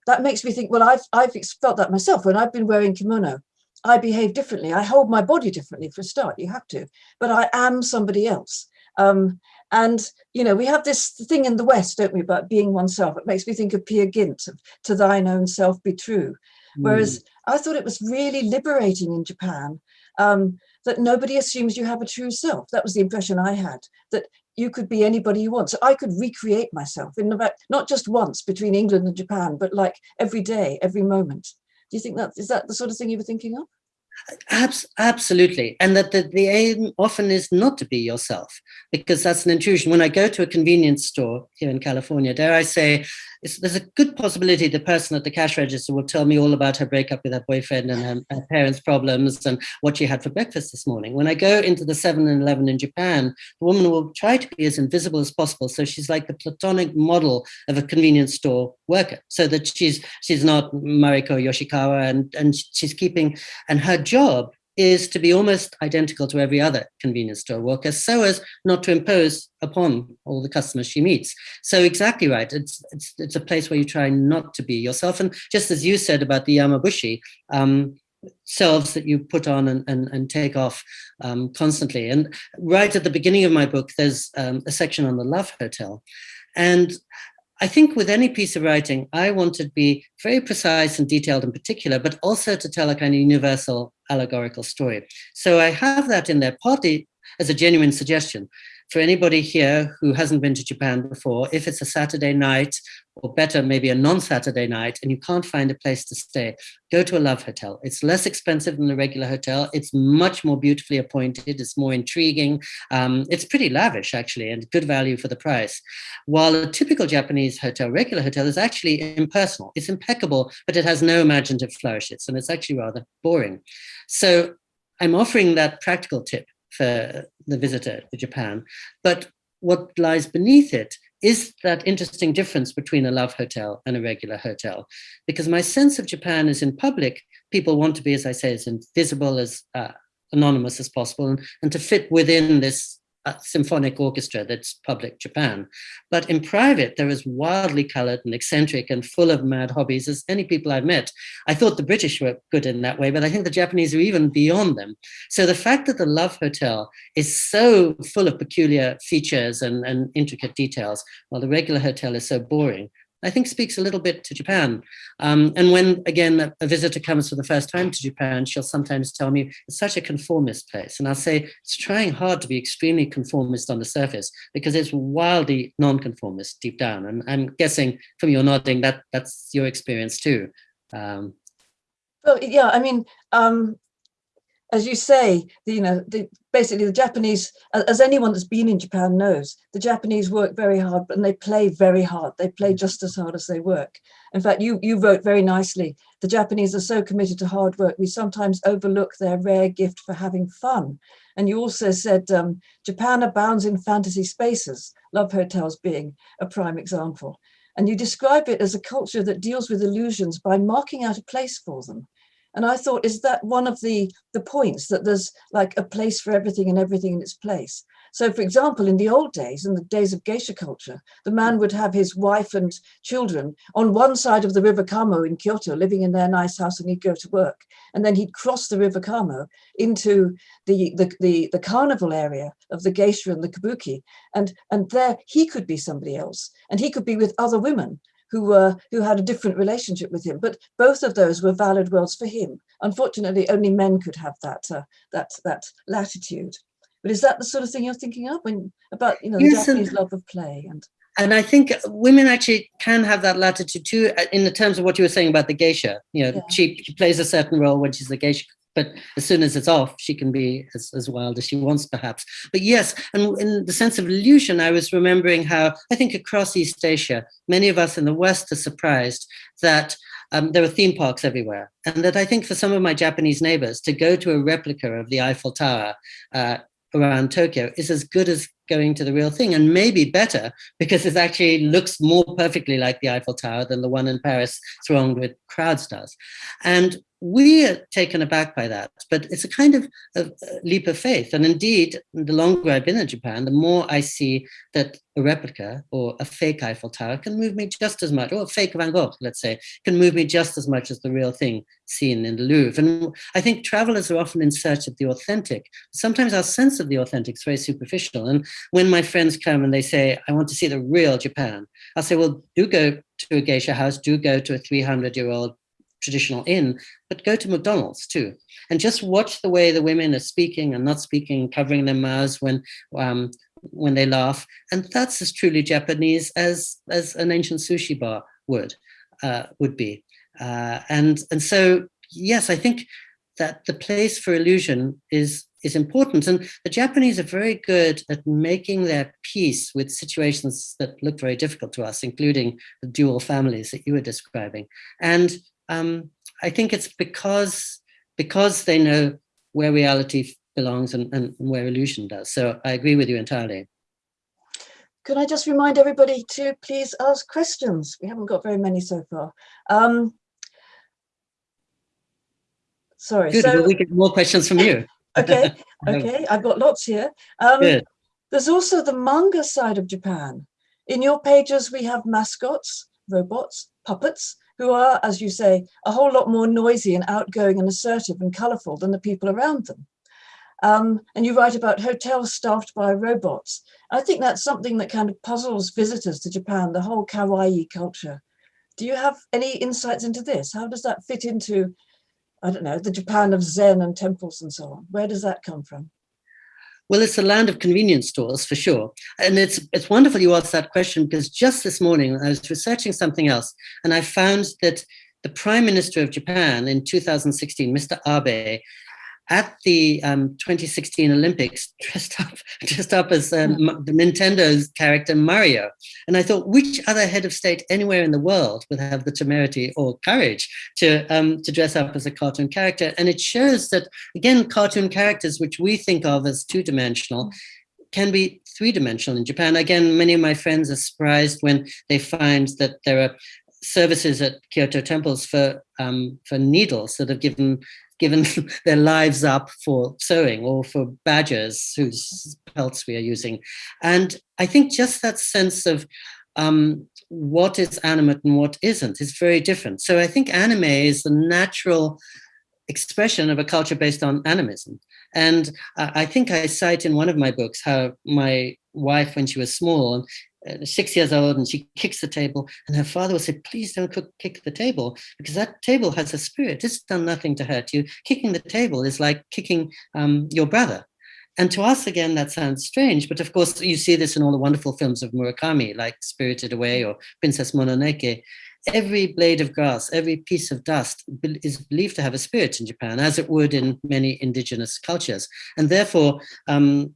that makes me think, well, I've, I've felt that myself when I've been wearing kimono. I behave differently. I hold my body differently for a start, you have to, but I am somebody else. Um, and, you know, we have this thing in the West, don't we, about being oneself. It makes me think of Peer Gynt, to thine own self be true. Mm. Whereas I thought it was really liberating in Japan um, that nobody assumes you have a true self. That was the impression I had, that you could be anybody you want. So I could recreate myself in about, not just once between England and Japan, but like every day, every moment. Do you think that, is that the sort of thing you were thinking of? Abs absolutely. And that the, the aim often is not to be yourself, because that's an intrusion. When I go to a convenience store here in California, dare I say, there's a good possibility the person at the cash register will tell me all about her breakup with her boyfriend and her, her parents' problems and what she had for breakfast this morning. When I go into the 7-Eleven in Japan, the woman will try to be as invisible as possible. So she's like the platonic model of a convenience store worker, so that she's she's not Mariko Yoshikawa and, and she's keeping, and her job is to be almost identical to every other convenience store worker so as not to impose upon all the customers she meets. So exactly right, it's, it's, it's a place where you try not to be yourself. And just as you said about the Yamabushi, um, selves that you put on and, and, and take off um, constantly. And right at the beginning of my book, there's um, a section on the Love Hotel. And I think with any piece of writing, I want to be very precise and detailed in particular, but also to tell a kind of universal allegorical story. So I have that in there partly as a genuine suggestion for anybody here who hasn't been to Japan before, if it's a Saturday night, or better, maybe a non-Saturday night, and you can't find a place to stay, go to a love hotel. It's less expensive than a regular hotel. It's much more beautifully appointed. It's more intriguing. Um, it's pretty lavish, actually, and good value for the price. While a typical Japanese hotel, regular hotel, is actually impersonal. It's impeccable, but it has no imaginative flourishes, and it's actually rather boring. So I'm offering that practical tip for the visitor to Japan. But what lies beneath it is that interesting difference between a love hotel and a regular hotel. Because my sense of Japan is in public, people want to be, as I say, as invisible, as uh, anonymous as possible, and, and to fit within this symphonic orchestra that's public Japan. But in private, they're as wildly colored and eccentric and full of mad hobbies as any people I've met. I thought the British were good in that way, but I think the Japanese are even beyond them. So the fact that the Love Hotel is so full of peculiar features and, and intricate details, while the regular hotel is so boring, I think speaks a little bit to Japan. Um, and when, again, a, visitor comes for the first time to Japan, she'll sometimes tell me, it's such a conformist place. And I'll say, it's trying hard to be extremely conformist on the surface because it's wildly non-conformist deep down. And I'm guessing from your nodding that that's your experience too. Um, well, yeah, I mean, um, as you say, the, you know, the, basically the Japanese, as anyone that's been in Japan knows, the Japanese work very hard, but they play very hard. They play mm. just as hard as they work. In fact, you, you wrote very nicely, the Japanese are so committed to hard work, we sometimes overlook their rare gift for having fun. And you also said, um, Japan abounds in fantasy spaces, love hotels being a prime example. And you describe it as a culture that deals with illusions by marking out a place for them. And I thought, is that one of the, the points that there's like a place for everything and everything in its place? So for example, in the old days, in the days of geisha culture, the man would have his wife and children on one side of the River Kamo in Kyoto, living in their nice house and he'd go to work. And then he'd cross the River Kamo into the, the, the, the carnival area of the geisha and the kabuki. And, and there he could be somebody else and he could be with other women who were who had a different relationship with him. But both of those were valid worlds for him. Unfortunately only men could have that uh, that that latitude. But is that the sort of thing you're thinking of when about you know yes, Japanese love of play and and I think women actually can have that latitude too uh, in the terms of what you were saying about the geisha. You know yeah. she, she plays a certain role when she's the geisha but as soon as it's off, she can be as, as wild as she wants, perhaps. But yes, and in the sense of illusion, I was remembering how I think across East Asia, many of us in the West are surprised that um, there are theme parks everywhere. And that I think for some of my Japanese neighbors, to go to a replica of the Eiffel Tower uh, around Tokyo is as good as going to the real thing and maybe better because it actually looks more perfectly like the Eiffel Tower than the one in Paris thronged with crowds does. And we are taken aback by that, but it's a kind of a leap of faith. And indeed, the longer I've been in Japan, the more I see that a replica or a fake Eiffel Tower can move me just as much, or a fake Van Gogh, let's say, can move me just as much as the real thing seen in the Louvre. And I think travelers are often in search of the authentic. Sometimes our sense of the authentic is very superficial. And when my friends come and they say, I want to see the real Japan, I'll say, well, do go to a geisha house, do go to a 300 year old traditional inn, but go to McDonald's too, and just watch the way the women are speaking and not speaking, covering their mouths when um, when they laugh, and that's as truly Japanese as as an ancient sushi bar would uh, would be. Uh, and and so yes, I think that the place for illusion is is important. And the Japanese are very good at making their peace with situations that look very difficult to us, including the dual families that you were describing. And um, I think it's because because they know where reality belongs and, and where illusion does. So I agree with you entirely. Could I just remind everybody to please ask questions? We haven't got very many so far. Um, sorry. Good, so, we get more questions from you. okay, okay, I've got lots here. Um, Good. There's also the manga side of Japan. In your pages, we have mascots, robots, puppets, who are, as you say, a whole lot more noisy and outgoing and assertive and colorful than the people around them. Um, and you write about hotels staffed by robots. I think that's something that kind of puzzles visitors to Japan, the whole kawaii culture. Do you have any insights into this? How does that fit into, I don't know, the Japan of Zen and temples and so on? Where does that come from? Well, it's a land of convenience stores for sure. And it's, it's wonderful you asked that question because just this morning I was researching something else and I found that the Prime Minister of Japan in 2016, Mr. Abe, at the um, 2016 Olympics dressed up dressed up as um, hmm. the Nintendo's character Mario. And I thought, which other head of state anywhere in the world would have the temerity or courage to, um, to dress up as a cartoon character? And it shows that, again, cartoon characters, which we think of as two-dimensional, hmm. can be three-dimensional in Japan. Again, many of my friends are surprised when they find that there are services at Kyoto temples for um, for needles that have given given their lives up for sewing or for badgers whose pelts we are using. And I think just that sense of um, what is animate and what isn't is very different. So I think anime is the natural expression of a culture based on animism. And I think I cite in one of my books how my wife, when she was small, six years old and she kicks the table and her father will say, please don't kick the table because that table has a spirit. It's done nothing to hurt you. Kicking the table is like kicking um, your brother. And to us, again, that sounds strange. But of course, you see this in all the wonderful films of Murakami, like Spirited Away or Princess Mononoke. every blade of grass, every piece of dust is believed to have a spirit in Japan, as it would in many indigenous cultures. And therefore, um,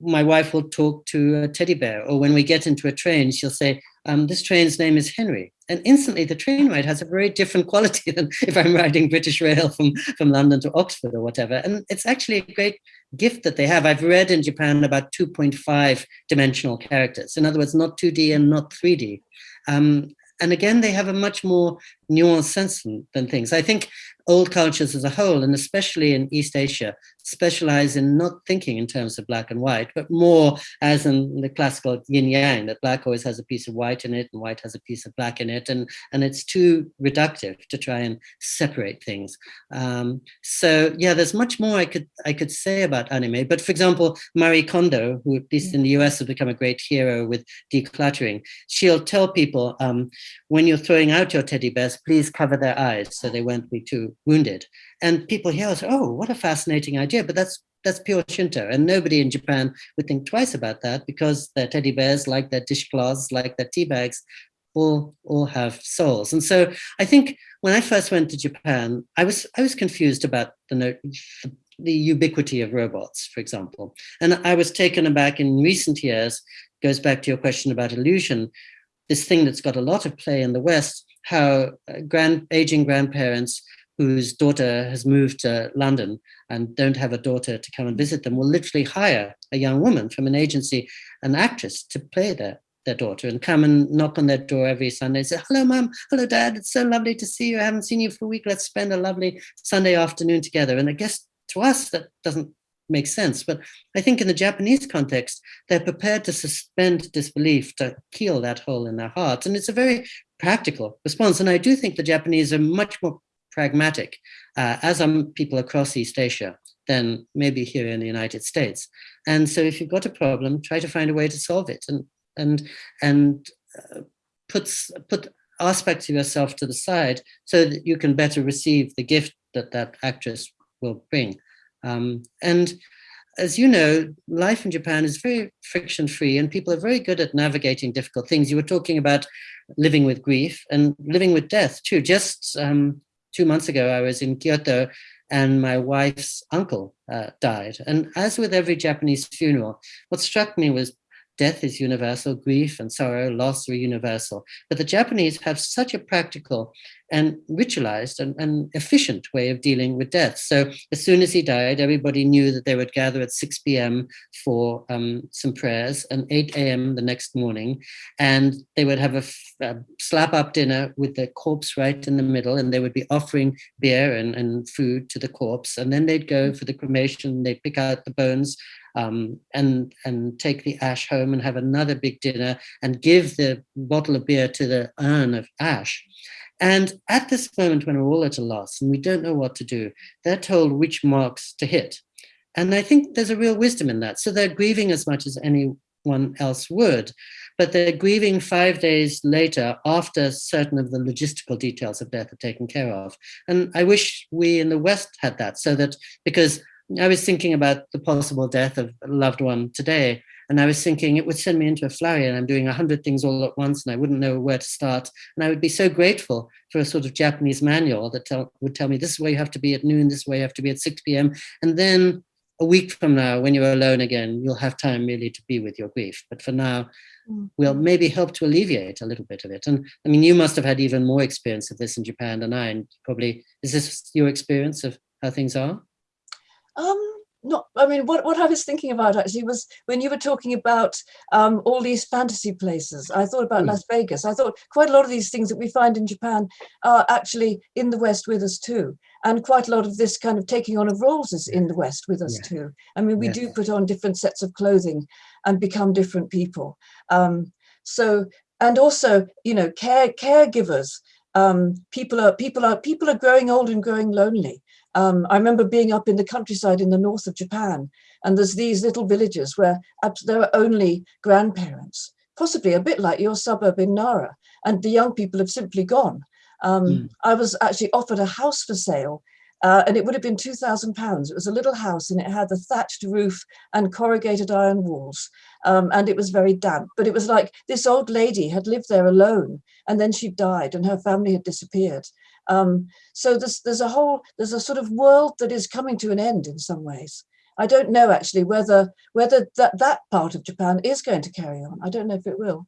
my wife will talk to a teddy bear, or when we get into a train, she'll say, um, this train's name is Henry. And instantly the train ride has a very different quality than if I'm riding British Rail from, from London to Oxford or whatever. And it's actually a great gift that they have. I've read in Japan about 2.5 dimensional characters. In other words, not 2D and not 3D. Um, and again, they have a much more nuanced sense than, than, things. I think old cultures as a whole, and especially in East Asia, specialize in not thinking in terms of black and white, but more as in the classical yin yang, that black always has a piece of white in it and white has a piece of black in it. And, and it's too reductive to try and separate things. Um, so yeah, there's much more I could, I could say about anime. But for example, Marie Kondo, who at least in the US has become a great hero with decluttering, she'll tell people um, when you're throwing out your teddy bears, please cover their eyes so they won't be too wounded. And people hear say, oh, what a fascinating idea, but that's that's pure Shinto. And nobody in Japan would think twice about that because their teddy bears, like their dishcloths, like their tea bags, all, all have souls. And so I think when I first went to Japan, I was, I was confused about the, the ubiquity of robots, for example. And I was taken aback in recent years, goes back to your question about illusion, this thing that's got a lot of play in the West, how uh, grand, aging grandparents whose daughter has moved to London and don't have a daughter to come and visit them will literally hire a young woman from an agency, an actress, to play their, their daughter and come and knock on their door every Sunday and say, hello, mom, hello, dad, it's so lovely to see you. I haven't seen you for a week. Let's spend a lovely Sunday afternoon together. And I guess to us, that doesn't make sense. But I think in the Japanese context, they're prepared to suspend disbelief, to heal that hole in their hearts. And it's a very practical response. And I do think the Japanese are much more pragmatic, uh, as are people across East Asia, than maybe here in the United States. And so if you've got a problem, try to find a way to solve it and, and, and uh, puts, put aspects of yourself to the side so that you can better receive the gift that that actress will bring. Um, and as you know, life in Japan is very friction free and people are very good at navigating difficult things. You were talking about living with grief and living with death too. Just um, two months ago, I was in Kyoto and my wife's uncle uh, died. And as with every Japanese funeral, what struck me was death is universal, grief and sorrow, loss are universal. But the Japanese have such a practical and ritualized and, and, efficient way of dealing with death. So as soon as he died, everybody knew that they would gather at 6 p.m. for um, some prayers and 8 a.m. the next morning. And they would have a, a, slap up dinner with the corpse right in the middle. And they would be offering beer and, and food to the corpse. And then they'd go for the cremation, they'd pick out the bones um, and, and take the ash home and have another big dinner and give the bottle of beer to the urn of ash. And at this moment when we're all at a loss and we don't know what to do, they're told which marks to hit. And I think there's a real wisdom in that. So they're grieving as much as anyone else would, but they're grieving five days later after certain of the logistical details of death are taken care of. And I wish we in the West had that so that, because I was thinking about the possible death of a loved one today, and I was thinking it would send me into a flurry and I'm doing a hundred things all at once and I wouldn't know where to start. And I would be so grateful for a sort of Japanese manual that tell, would tell me this is where you have to be at noon, this way you have to be at 6 p.m. And then a week from now, when you're alone again, you'll have time really to be with your grief. But for now, mm. we'll maybe help to alleviate a little bit of it. And I mean, you must have had even more experience of this in Japan than I, and probably, is this your experience of how things are? Um, not, I mean, what, what I was thinking about actually was when you were talking about um, all these fantasy places, I thought about mm. Las Vegas. I thought quite a lot of these things that we find in Japan are actually in the West with us too. And quite a lot of this kind of taking on of roles is in the West with us yeah. too. I mean, we yeah. do put on different sets of clothing and become different people. Um, so, and also, you know, care caregivers, um, people are people are people are growing old and growing lonely um, I remember being up in the countryside in the north of Japan, and there's these little villages where there are only grandparents, possibly a bit like your suburb in Nara, and the young people have simply gone. Um, mm. I was actually offered a house for sale Uh, and it would have been £2,000. It was a little house and it had a thatched roof and corrugated iron walls. Um, and it was very damp, but it was like this old lady had lived there alone and then she died and her family had disappeared. Um, so there's, there's a whole, there's a sort of world that is coming to an end in some ways. I don't know actually whether whether that, that part of Japan is going to carry on. I don't know if it will.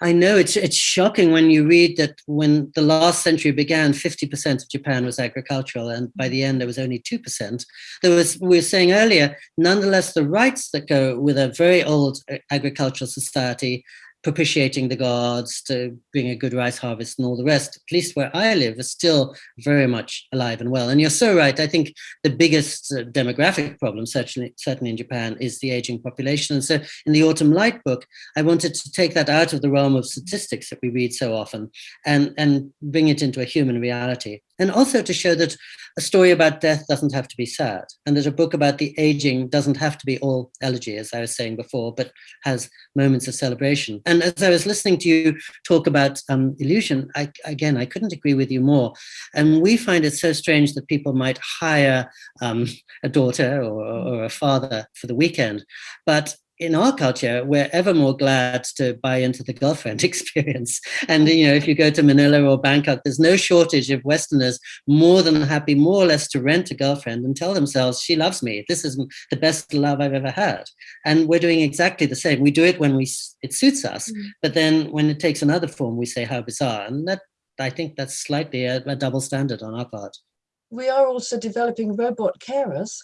I know it's it's shocking when you read that when the last century began, 50% of Japan was agricultural, and by the end there was only 2%. There was, we were saying earlier, nonetheless, the rites that go with a very old uh, agricultural society propitiating the gods to bring a good rice harvest and all the rest, at least where I live, is still very much alive and well. And you're so right. I think the biggest uh, demographic problem, certainly, certainly in Japan, is the aging population. And so in the Autumn Light book, I wanted to take that out of the realm of statistics that we read so often and, and bring it into a human reality. And also to show that a story about death doesn't have to be sad, and that a book about the aging doesn't have to be all elegy, as I was saying before, but has moments of celebration. And as I was listening to you talk about um, illusion, I, again, I couldn't agree with you more. And we find it so strange that people might hire um, a daughter or, or a father for the weekend, but in our culture, we're ever more glad to buy into the girlfriend experience. And, you know, if you go to Manila or Bangkok, there's no shortage of Westerners more than happy, more or less, to rent a girlfriend and tell themselves, she loves me. This is the best love I've ever had. And we're doing exactly the same. We do it when we it suits us. Mm. But then when it takes another form, we say, how bizarre. And that, I think that's slightly a, a double standard on our part. We are also developing robot carers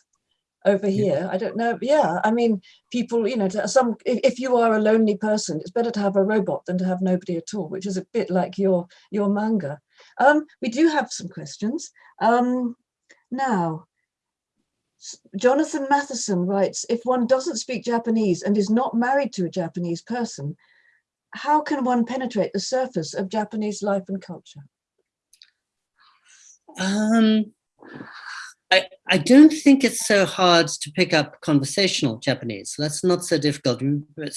over here. I don't know. Yeah, I mean, people, you know, some if, if, you are a lonely person, it's better to have a robot than to have nobody at all, which is a bit like your your manga. Um, we do have some questions. Um, now, Jonathan Matheson writes, if one doesn't speak Japanese and is not married to a Japanese person, how can one penetrate the surface of Japanese life and culture? Um, I, don't think it's so hard to pick up conversational Japanese. That's not so difficult. The,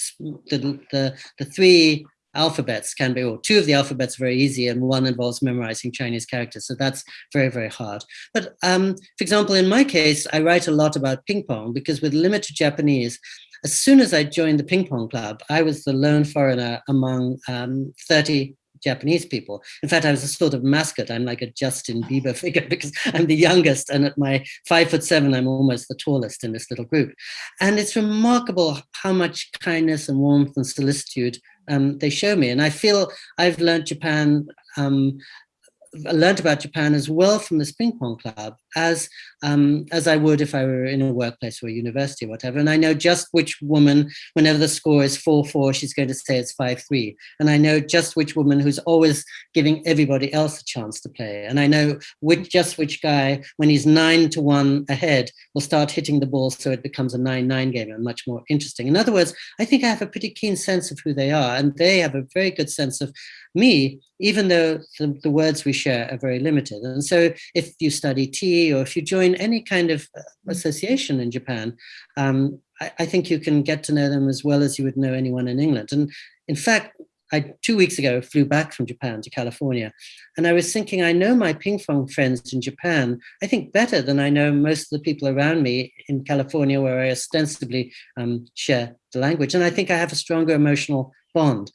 the, the three alphabets can be, or two of the alphabets are very easy, and one involves memorizing Chinese characters. So that's very, very hard. But um, for example, in my case, I write a lot about ping pong because with limited Japanese, as soon as I joined the ping pong club, I was the lone foreigner among um, 30 Japanese people. In fact, I was a sort of mascot. I'm like a Justin Bieber figure because I'm the youngest. And at my five foot seven, I'm almost the tallest in this little group. And it's remarkable how much kindness and warmth and solicitude um, they show me. And I feel I've learned Japan um, learned about Japan as well from this ping pong club as um, as I would if I were in a workplace or a university or whatever. And I know just which woman, whenever the score is 4-4, she's going to say it's 5-3. And I know just which woman who's always giving everybody else a chance to play. And I know which just which guy, when he's 9 to 1 ahead, will start hitting the ball so it becomes a 9-9 game and much more interesting. In other words, I think I have a pretty keen sense of who they are. And they have a very good sense of me, even though the, the, words we share are very limited. And so if you study tea or if you join any kind of uh, association in Japan, um, I, I, think you can get to know them as well as you would know anyone in England. And in fact, I two weeks ago flew back from Japan to California, and I was thinking, I know my ping pong friends in Japan, I think better than I know most of the people around me in California, where I ostensibly um, share the language. And I think I have a stronger emotional bond.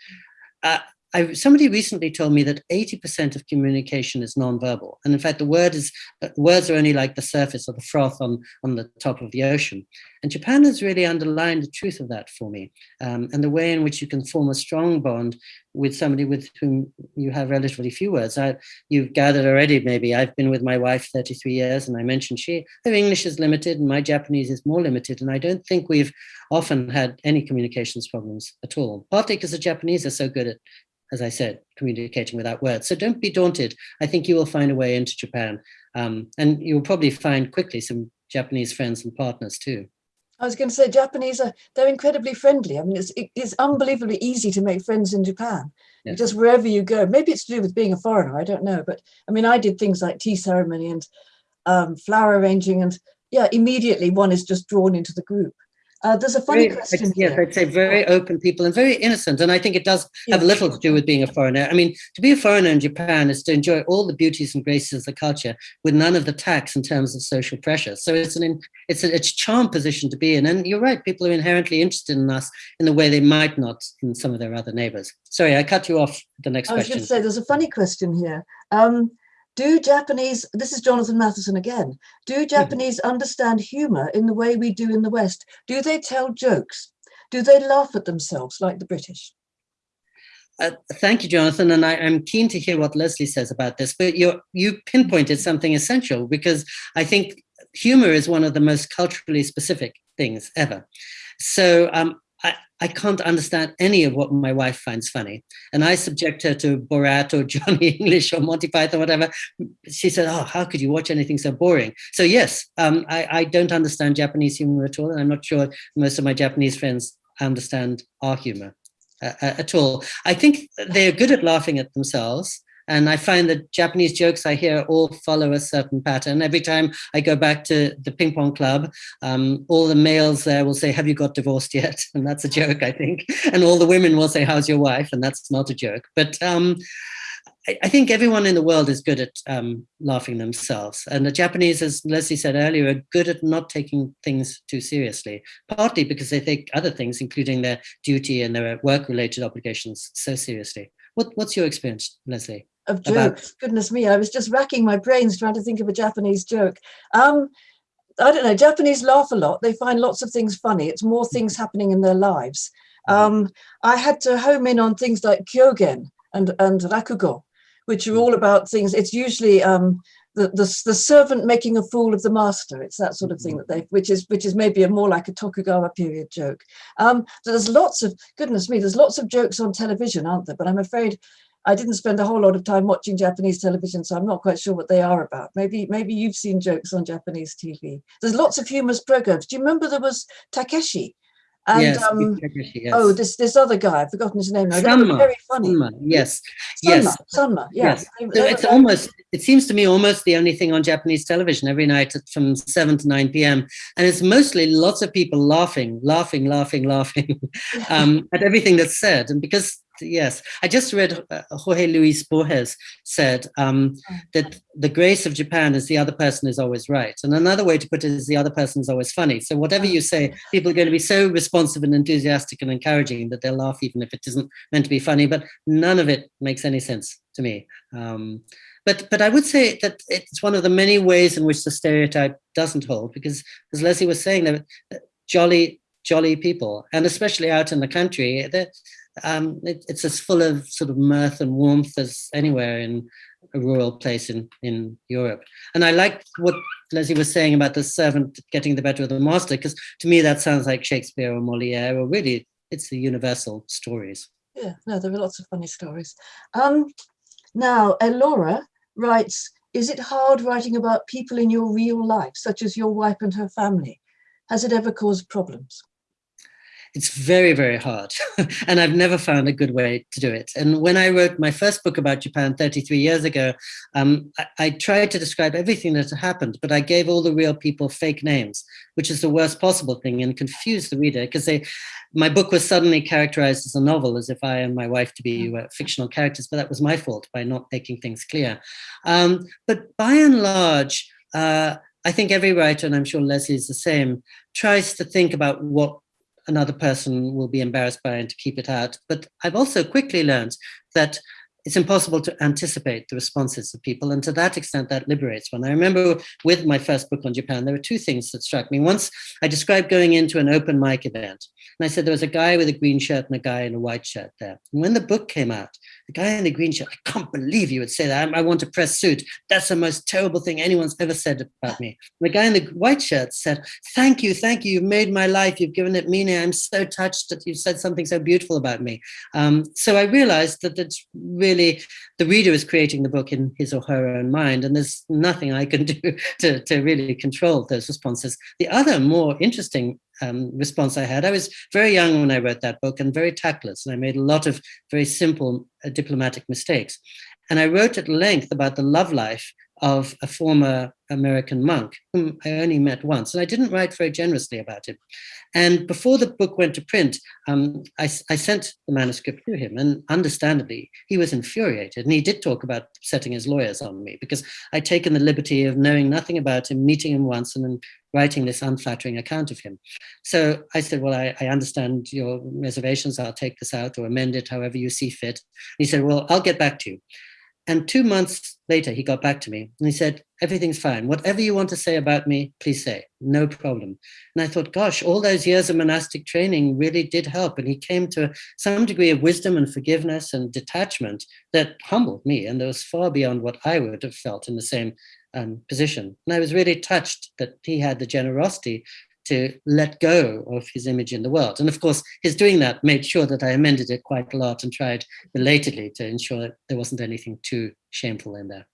Uh, I, somebody recently told me that 80% of communication is nonverbal. And in fact, the word is, uh, words are only like the surface or the froth on, on the top of the ocean. And Japan has really underlined the truth of that for me um, and the way in which you can form a strong bond with somebody with whom you have relatively few words. I, you've gathered already, maybe, I've been with my wife 33 years and I mentioned she, her English is limited and my Japanese is more limited. And I don't think we've often had any communications problems at all, partly because the Japanese are so good at as I said, communicating without words. So don't be daunted. I think you will find a way into Japan. Um, and you'll probably find quickly some Japanese friends and partners too. I was going to say Japanese are they're incredibly friendly. I mean, it's it's unbelievably easy to make friends in Japan. Yes. Just wherever you go. Maybe it's to do with being a foreigner. I don't know. But I mean, I did things like tea ceremony and um, flower arranging, and yeah, immediately one is just drawn into the group. Uh, there's a funny very, question yes, here. I'd say very open people and very innocent. And I think it does have little to do with being a foreigner. I mean, to be a foreigner in Japan is to enjoy all the beauties and graces of the culture with none of the tax in terms of social pressure. So it's an it's a, it's a charm position to be in. And you're right, people are inherently interested in us in a way they might not in some of their other neighbors. Sorry, I cut you off the next I was question. going to say, there's a funny question here. Um, do Japanese, this is Jonathan Matheson again, do Mm-hmm. Japanese understand humor in the way we do in the West? Do they tell jokes? Do they laugh at themselves like the British? Uh, thank you, Jonathan, and I, am keen to hear what Lesley says about this. But you you pinpointed something essential because I think humor is one of the most culturally specific things ever. So um, I, can't understand any of what my wife finds funny, and I subject her to Borat or Johnny English or Monty Python, whatever. She said, "Oh, how could you watch anything so boring?" So yes, um, I, I don't understand Japanese humor at all, and I'm not sure most of my Japanese friends understand our humor uh, at all. I think they're good at laughing at themselves. And I find that Japanese jokes I hear all follow a certain pattern. Every time I go back to the ping pong club, um, all the males there will say, have you got divorced yet? And that's a joke, I think. And all the women will say, how's your wife? And that's not a joke. But um, I, I, think everyone in the world is good at um, laughing themselves. And the Japanese, as Lesley said earlier, are good at not taking things too seriously, partly because they take other things, including their duty and their work-related obligations, so seriously. What, what's your experience, Lesley? Of jokes, goodness me, I was just racking my brains trying to think of a Japanese joke. Um, I don't know, Japanese laugh a lot. They find lots of things funny. It's more things happening in their lives. Um, I had to home in on things like kyogen and, and rakugo, which are all about things. It's usually um, the, the, the servant making a fool of the master. It's that sort of thing that they, which is which is maybe a more like a Tokugawa period joke. Um, so there's lots of goodness me, there's lots of jokes on television, aren't there? But I'm afraid I didn't spend a whole lot of time watching Japanese television, so I'm not quite sure what they are about. Maybe maybe you've seen jokes on Japanese TV. There's lots of humorous programs. Do you remember there was Takeshi? And yes, um, yes. oh, this this other guy, I've forgotten his name now. They Sanma, very funny. Yes, Sanma, yes. Sanma, yeah. Yes. So it's almost, it seems to me almost the only thing on Japanese television every night from 7 to 9 p.m. And it's mostly lots of people laughing, laughing, laughing, laughing um, at everything that's said. And because, yes, I just read uh, Jorge Luis Borges said um, that the grace of Japan is the other person is always right. And another way to put it is the other person is always funny. So whatever you say, people are going to be so responsive and enthusiastic and encouraging that they'll laugh even if it isn't meant to be funny. But none of it makes any sense to me. Um, but but I would say that it's one of the many ways in which the stereotype doesn't hold, because as Lesley was saying, they're jolly jolly people, and especially out in the country, they're, um, it, it's as full of sort of mirth and warmth as anywhere in a rural place in in Europe. And I like what Lesley was saying about the servant getting the better of the master, because to me that sounds like Shakespeare or Moliere, or really it's the universal stories. Yeah, no, there are lots of funny stories. Um, now, Elora writes, is it hard writing about people in your real life, such as your wife and her family? Has it ever caused problems? It's very, very hard. and I've never found a good way to do it. And when I wrote my first book about Japan 33 years ago, um, I, I, tried to describe everything that had happened, but I gave all the real people fake names, which is the worst possible thing and confused the reader because they, my book was suddenly characterized as a novel, as if I and my wife to be uh, fictional characters, but that was my fault by not making things clear. Um, but by and large, uh, I think every writer, and I'm sure Lesley is the same, tries to think about what another person will be embarrassed by and to keep it out. But I've also quickly learned that it's impossible to anticipate the responses of people. And to that extent, that liberates one. I remember with my first book on Japan, there were two things that struck me. Once I described going into an open mic event, and I said there was a guy with a green shirt and a guy in a white shirt there. And when the book came out, the guy in the green shirt, I can't believe you would say that. I, want a press suit. That's the most terrible thing anyone's ever said about me. And the guy in the white shirt said, thank you, thank you. You've made my life. You've given it meaning. I'm so touched that you've said something so beautiful about me. Um, so I realized that it's really really the reader is creating the book in his or her own mind and there's nothing I can do to, to really control those responses. The other more interesting um, response I had, I was very young when I wrote that book and very tactless and I made a lot of very simple uh, diplomatic mistakes. And I wrote at length about the love life of a former American monk whom I only met once. And I didn't write very generously about him. And before the book went to print, um, I, I, sent the manuscript to him, and understandably, he was infuriated. And he did talk about setting his lawyers on me because I'd taken the liberty of knowing nothing about him, meeting him once, and then writing this unflattering account of him. So I said, well, I, I, understand your reservations. I'll take this out or amend it however you see fit. And he said, well, I'll get back to you. And two months later, he got back to me and he said, everything's fine. Whatever you want to say about me, please say, no problem. And I thought, gosh, all those years of monastic training really did help. And he came to some degree of wisdom and forgiveness and detachment that humbled me. And that was far beyond what I would have felt in the same um, position. And I was really touched that he had the generosity to let go of his image in the world. And of course, his doing that made sure that I amended it quite a lot and tried belatedly to ensure that there wasn't anything too shameful in there.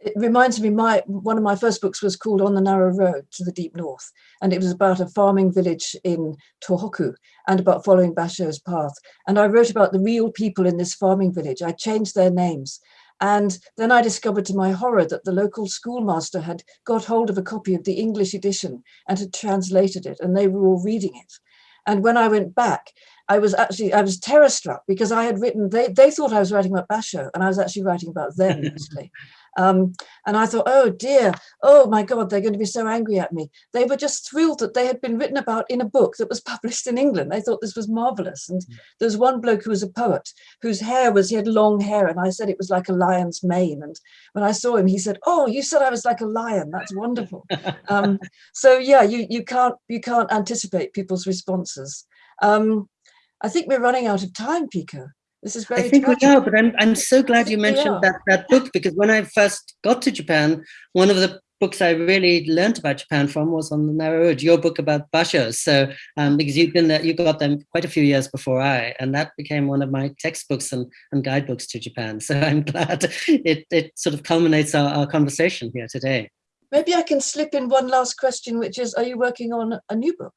It reminds me, my one of my first books was called On the Narrow Road to the Deep North, and it was about a farming village in Tohoku and about following Basho's path. And I wrote about the real people in this farming village. I changed their names and then I discovered to my horror that the local schoolmaster had got hold of a copy of the English edition and had translated it and they were all reading it. And when I went back, I was actually, I was terror struck because I had written, they, they thought I was writing about Basho and I was actually writing about them mostly. Um, and I thought, oh dear, oh my God, they're going to be so angry at me. They were just thrilled that they had been written about in a book that was published in England. They thought this was marvelous. And mm. there was one bloke who was a poet whose hair was, he had long hair. And I said it was like a lion's mane. And when I saw him, he said, oh, you said I was like a lion. That's wonderful. um, so yeah, you, you can't, you can't anticipate people's responses. Um, I think we're running out of time, Pico. This is very I think tragic. we are, but I'm, I'm so glad you mentioned that, that book because when I first got to Japan, one of the books I really learned about Japan from was on the narrow road, your book about Basho's. So um, because you've been there, you got them quite a few years before I, and that became one of my textbooks and, and guidebooks to Japan. So I'm glad it, it sort of culminates our, our conversation here today. Maybe I can slip in one last question, which is, are you working on a new book?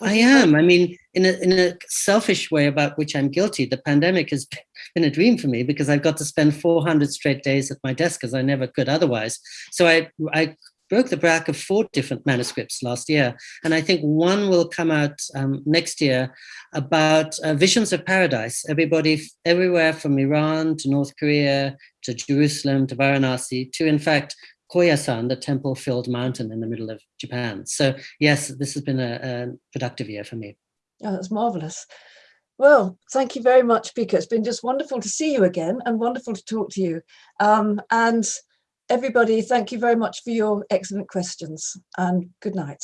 I am. I mean, in a, in a selfish way about which I'm guilty, the pandemic has been a dream for me because I've got to spend 400 straight days at my desk as I never could otherwise. So I, I broke the back of four different manuscripts last year. And I think one will come out um, next year about uh, visions of paradise. Everybody everywhere from Iran to North Korea to Jerusalem to Varanasi to, in fact, Koyasan, the temple-filled mountain in the middle of Japan. So yes, this has been a, a productive year for me. Oh, that's marvelous. Well, thank you very much, Pico. It's been just wonderful to see you again and wonderful to talk to you. Um, and everybody, thank you very much for your excellent questions and good night.